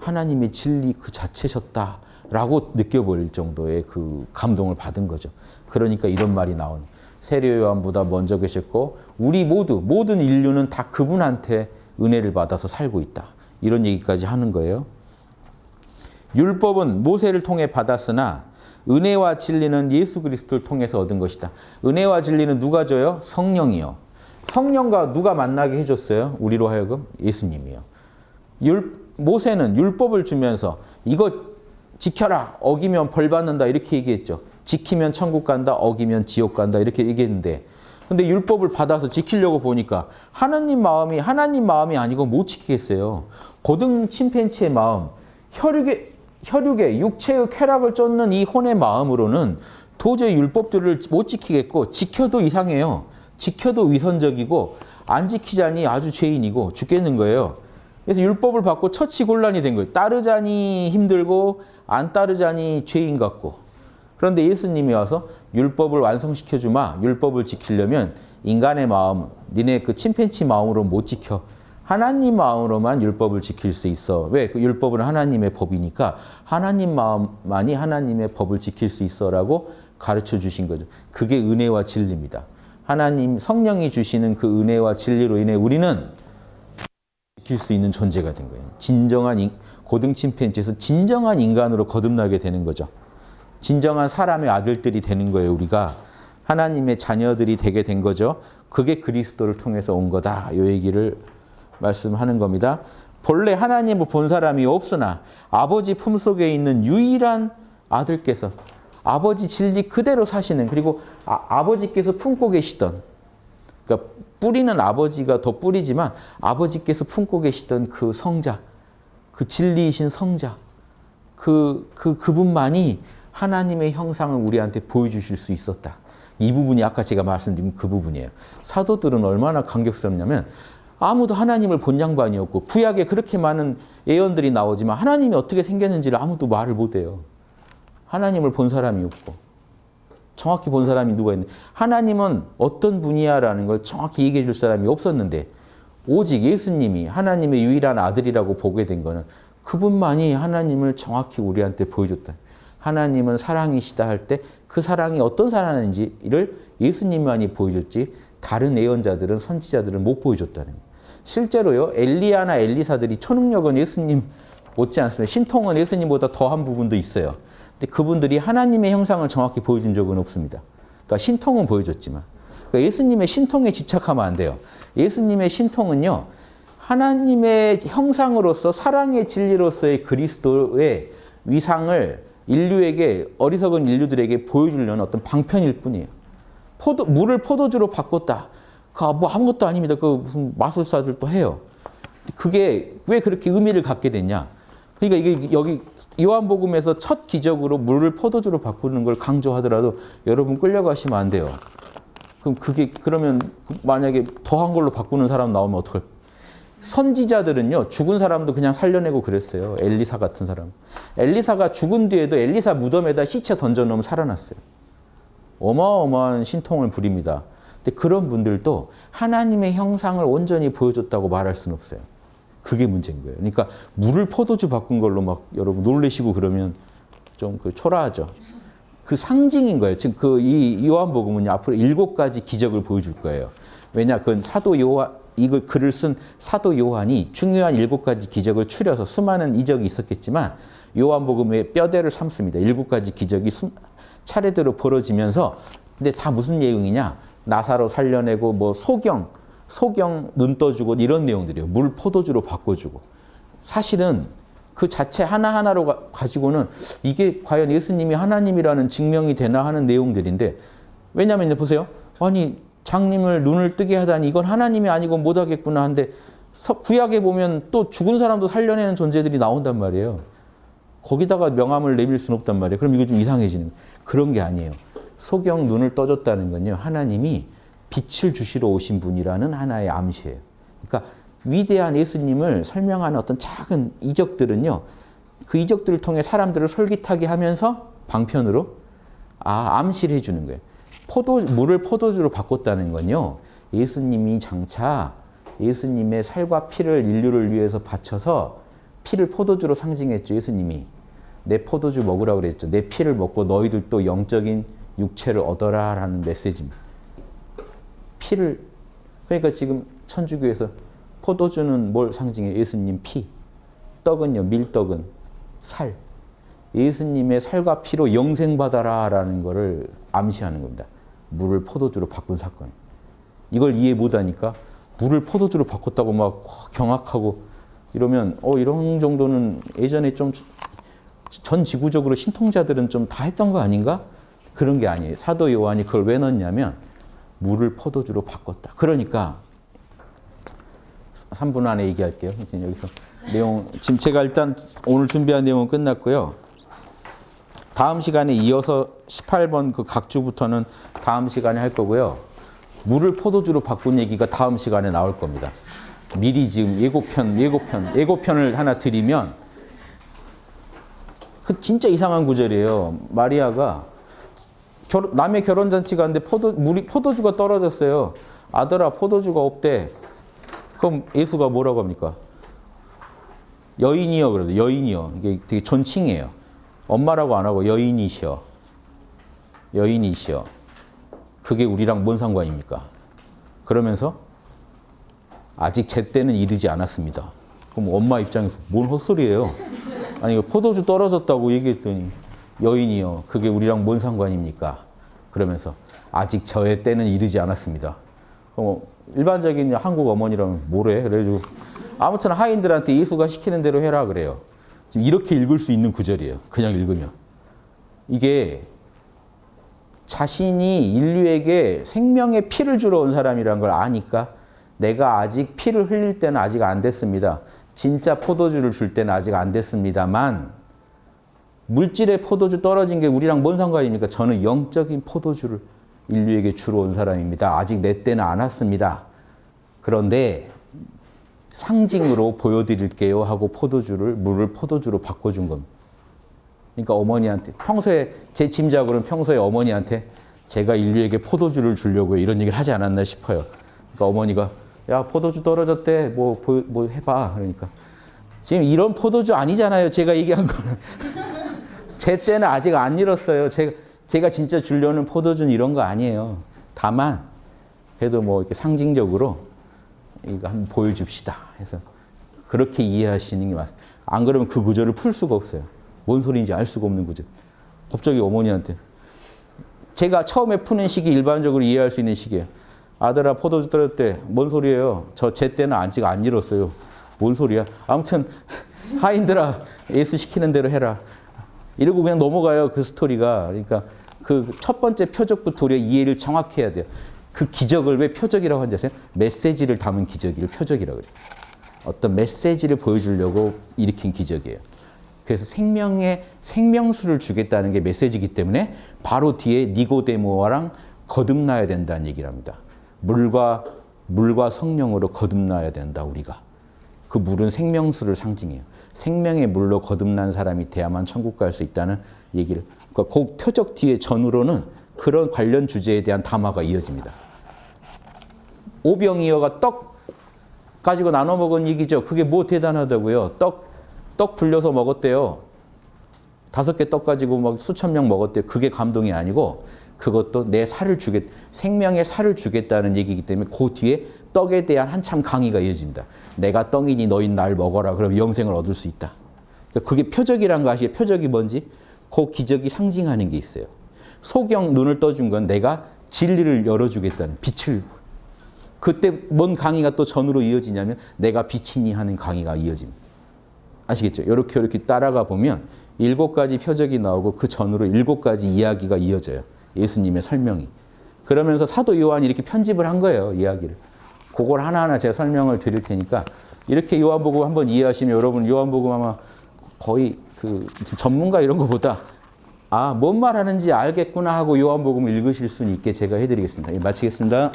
하나님의 진리 그 자체셨다라고 느껴버릴 정도의 그 감동을 받은 거죠. 그러니까 이런 말이 나온 세례 요한보다 먼저 계셨고 우리 모두 모든 인류는 다 그분한테 은혜를 받아서 살고 있다. 이런 얘기까지 하는 거예요. 율법은 모세를 통해 받았으나 은혜와 진리는 예수 그리스도를 통해서 얻은 것이다. 은혜와 진리는 누가 줘요? 성령이요. 성령과 누가 만나게 해줬어요? 우리로 하여금 예수님이요. 율, 모세는 율법을 주면서 이거 지켜라 어기면 벌 받는다 이렇게 얘기했죠. 지키면 천국 간다 어기면 지옥 간다 이렇게 얘기했는데 근데 율법을 받아서 지키려고 보니까 하나님 마음이 하나님 마음이 아니고 못 지키겠어요. 고등 침팬치의 마음 혈육의 혈육의 육체의 쾌락을 쫓는 이 혼의 마음으로는 도저히 율법들을 못 지키겠고 지켜도 이상해요. 지켜도 위선적이고 안 지키자니 아주 죄인이고 죽겠는 거예요. 그래서 율법을 받고 처치곤란이 된 거예요. 따르자니 힘들고 안 따르자니 죄인 같고. 그런데 예수님이 와서 율법을 완성시켜 주마. 율법을 지키려면 인간의 마음, 니네 그 침팬치 마음으로 못 지켜. 하나님 마음으로만 율법을 지킬 수 있어. 왜? 그 율법은 하나님의 법이니까 하나님 마음만이 하나님의 법을 지킬 수 있어라고 가르쳐 주신 거죠. 그게 은혜와 진리입니다. 하나님 성령이 주시는 그 은혜와 진리로 인해 우리는 지킬 수 있는 존재가 된 거예요. 진정한 고등 침팬지에서 진정한 인간으로 거듭나게 되는 거죠. 진정한 사람의 아들들이 되는 거예요. 우리가 하나님의 자녀들이 되게 된 거죠. 그게 그리스도를 통해서 온 거다. 이 얘기를 말씀하는 겁니다. 본래 하나님을 본 사람이 없으나 아버지 품속에 있는 유일한 아들께서 아버지 진리 그대로 사시는 그리고 아, 버지께서 품고 계시던 그러니까 뿌리는 아버지가 더 뿌리지만 아버지께서 품고 계시던 그 성자 그 진리이신 성자 그, 그, 그분만이 하나님의 형상을 우리한테 보여주실 수 있었다. 이 부분이 아까 제가 말씀드린 그 부분이에요. 사도들은 얼마나 감격스럽냐면 아무도 하나님을 본 양반이었고 구약에 그렇게 많은 예언들이 나오지만 하나님이 어떻게 생겼는지를 아무도 말을 못해요. 하나님을 본 사람이 없고 정확히 본 사람이 누가 있는데 하나님은 어떤 분이야 라는 걸 정확히 얘기해 줄 사람이 없었는데 오직 예수님이 하나님의 유일한 아들이라고 보게 된 거는 그분만이 하나님을 정확히 우리한테 보여줬다. 하나님은 사랑이시다 할 때 그 사랑이 어떤 사랑인지를 예수님만이 보여줬지 다른 예언자들은 선지자들은 못 보여줬다는 거예요. 실제로요 엘리야나 엘리사들이 초능력은 예수님 못지 않습니다. 신통은 예수님보다 더한 부분도 있어요. 근데 그분들이 하나님의 형상을 정확히 보여준 적은 없습니다. 그러니까 신통은 보여줬지만 그러니까 예수님의 신통에 집착하면 안 돼요. 예수님의 신통은요 하나님의 형상으로서 사랑의 진리로서의 그리스도의 위상을 인류에게 어리석은 인류들에게 보여주려는 어떤 방편일 뿐이에요. 포도 물을 포도주로 바꿨다. 그뭐 아무것도 아닙니다. 그 무슨 마술사들도 해요. 그게 왜 그렇게 의미를 갖게 됐냐? 그러니까 이게 여기 요한복음에서 첫 기적으로 물을 포도주로 바꾸는 걸 강조하더라도 여러분 끌려가시면 안 돼요. 그럼 그게 그러면 만약에 더한 걸로 바꾸는 사람 나오면 어떡할? 선지자들은요 죽은 사람도 그냥 살려내고 그랬어요. 엘리사 같은 사람. 엘리사가 죽은 뒤에도 엘리사 무덤에다 시체 던져놓으면 살아났어요. 어마어마한 신통을 부립니다. 근데 그런 분들도 하나님의 형상을 온전히 보여줬다고 말할 수는 없어요. 그게 문제인 거예요. 그러니까 물을 포도주 바꾼 걸로 막 여러분 놀래시고 그러면 좀 그 초라하죠. 그 상징인 거예요. 지금 그 이 요한복음은 앞으로 일곱 가지 기적을 보여줄 거예요. 왜냐, 그건 사도 요한 이걸 글을 쓴 사도 요한이 중요한 일곱 가지 기적을 추려서 수많은 이적이 있었겠지만 요한복음의 뼈대를 삼습니다. 일곱 가지 기적이 차례대로 벌어지면서 근데 다 무슨 내용이냐? 나사로 살려내고 뭐 소경, 소경 눈 떠주고 이런 내용들이에요. 물 포도주로 바꿔주고. 사실은 그 자체 하나하나로 가지고는 이게 과연 예수님이 하나님이라는 증명이 되나 하는 내용들인데 왜냐하면 보세요. 아니 장님을 눈을 뜨게 하다니 이건 하나님이 아니고 못하겠구나 한데 구약에 보면 또 죽은 사람도 살려내는 존재들이 나온단 말이에요. 거기다가 명함을 내밀 수는 없단 말이에요. 그럼 이거 좀 이상해지는 그런 게 아니에요. 소경 눈을 떠줬다는 건요. 하나님이 빛을 주시러 오신 분이라는 하나의 암시예요. 그러니까 위대한 예수님을 설명하는 어떤 작은 이적들은요. 그 이적들을 통해 사람들을 솔깃하게 하면서 방편으로 아 암시를 해주는 거예요. 포도 물을 포도주로 바꿨다는 건요. 예수님이 장차 예수님의 살과 피를 인류를 위해서 바쳐서 피를 포도주로 상징했죠. 예수님이 내 포도주 먹으라고 그랬죠. 내 피를 먹고 너희들도 영적인 육체를 얻어라 라는 메시지입니다. 피를 그러니까 지금 천주교에서 포도주는 뭘 상징해? 예수님 피. 떡은요. 밀떡은 살. 예수님의 살과 피로 영생받아라 라는 것을 암시하는 겁니다. 물을 포도주로 바꾼 사건. 이걸 이해 못하니까 물을 포도주로 바꿨다고 막 경악하고 이러면 어 이런 정도는 예전에 좀 전 지구적으로 신통자들은 좀 다 했던 거 아닌가? 그런 게 아니에요. 사도 요한이 그걸 왜 넣냐면 물을 포도주로 바꿨다. 그러니까 3분 안에 얘기할게요. 여기서 내용 지금 제가 일단 오늘 준비한 내용은 끝났고요. 다음 시간에 이어서 18번 그 각주부터는 다음 시간에 할 거고요. 물을 포도주로 바꾼 얘기가 다음 시간에 나올 겁니다. 미리 지금 예고편, 예고편, 예고편을 하나 드리면 그 진짜 이상한 구절이에요. 마리아가 결, 남의 결혼 잔치 가는데 포도, 물이, 포도주가 떨어졌어요. 아들아, 포도주가 없대. 그럼 예수가 뭐라고 합니까? 여인이요. 그래도 여인이요. 이게 되게 존칭이에요. 엄마라고 안 하고 여인이시여. 여인이시여. 그게 우리랑 뭔 상관입니까? 그러면서 아직 제 때는 이르지 않았습니다. 그럼 엄마 입장에서 뭔 헛소리예요? 아니 포도주 떨어졌다고 얘기했더니 여인이요. 그게 우리랑 뭔 상관입니까? 그러면서 아직 저의 때는 이르지 않았습니다. 어, 일반적인 한국 어머니라면 뭐래? 그래가지고 아무튼 하인들한테 예수가 시키는 대로 해라 그래요. 지금 이렇게 읽을 수 있는 구절이에요. 그냥 읽으면. 이게 자신이 인류에게 생명의 피를 주러 온 사람이라는 걸 아니까 내가 아직 피를 흘릴 때는 아직 안 됐습니다. 진짜 포도주를 줄 때는 아직 안 됐습니다만 물질의 포도주 떨어진 게 우리랑 뭔 상관입니까? 저는 영적인 포도주를 인류에게 주러 온 사람입니다. 아직 내 때는 안 왔습니다. 그런데 상징으로 보여드릴게요 하고 포도주를 물을 포도주로 바꿔준 겁니다. 그러니까 어머니한테 평소에 제 짐작으로는 평소에 어머니한테 제가 인류에게 포도주를 주려고 이런 얘기를 하지 않았나 싶어요. 그러니까 어머니가 야 포도주 떨어졌대 뭐, 뭐 해봐 그러니까 지금 이런 포도주 아니잖아요. 제가 얘기한 거는 제 때는 아직 안 잃었어요. 제가 제가 진짜 주려는 포도주는 이런 거 아니에요. 다만 그래도 뭐 이렇게 상징적으로 이거 한번 보여줍시다. 해서 그렇게 이해하시는 게 맞습니다. 안 그러면 그 구절을 풀 수가 없어요. 뭔 소리인지 알 수가 없는 구절. 갑자기 어머니한테 제가 처음에 푸는 식이 일반적으로 이해할 수 있는 식이에요. 아들아 포도주 떨었대. 뭔 소리예요? 저 제 때는 아직 안 잃었어요. 뭔 소리야? 아무튼 하인들아 예수 시키는 대로 해라. 이러고 그냥 넘어가요 그 스토리가. 그러니까 그 첫 번째 표적부터 우리가 이해를 정확히 해야 돼요. 그 기적을 왜 표적이라고 하는지 아세요? 메시지를 담은 기적을 표적이라고 그래요. 어떤 메시지를 보여주려고 일으킨 기적이에요. 그래서 생명의 생명수를 주겠다는 게 메시지이기 때문에 바로 뒤에 니고데모랑 거듭나야 된다는 얘기를 합니다. 물과 물과 성령으로 거듭나야 된다 우리가. 그 물은 생명수를 상징해요. 생명의 물로 거듭난 사람이 돼야만 천국 갈 수 있다는 얘기를. 그러니까 그 표적 뒤에 전후로는 그런 관련 주제에 대한 담화가 이어집니다. 오병이어가 떡 가지고 나눠 먹은 얘기죠. 그게 뭐 대단하다고요. 떡, 떡 불려서 먹었대요. 다섯 개 떡 가지고 막 수천 명 먹었대요. 그게 감동이 아니고 그것도 내 살을 주겠, 생명의 살을 주겠다는 얘기이기 때문에 그 뒤에 떡에 대한 한참 강의가 이어집니다. 내가 떡이니 너희 날 먹어라. 그럼 영생을 얻을 수 있다. 그러니까 그게 표적이란 거 아시죠? 표적이 뭔지? 그 기적이 상징하는 게 있어요. 소경 눈을 떠준 건 내가 진리를 열어주겠다는 빛을 그때 뭔 강의가 또 전으로 이어지냐면 내가 빛이니 하는 강의가 이어집니다. 아시겠죠? 이렇게 이렇게 따라가 보면 일곱 가지 표적이 나오고 그 전으로 일곱 가지 이야기가 이어져요. 예수님의 설명이. 그러면서 사도 요한이 이렇게 편집을 한 거예요. 이야기를. 그걸 하나하나 제가 설명을 드릴 테니까 이렇게 요한복음 한번 이해하시면 여러분 요한복음 아마 거의 그 전문가 이런 거보다 아, 뭔 말하는지 알겠구나 하고 요한복음을 읽으실 수는 있게 제가 해드리겠습니다. 예, 마치겠습니다.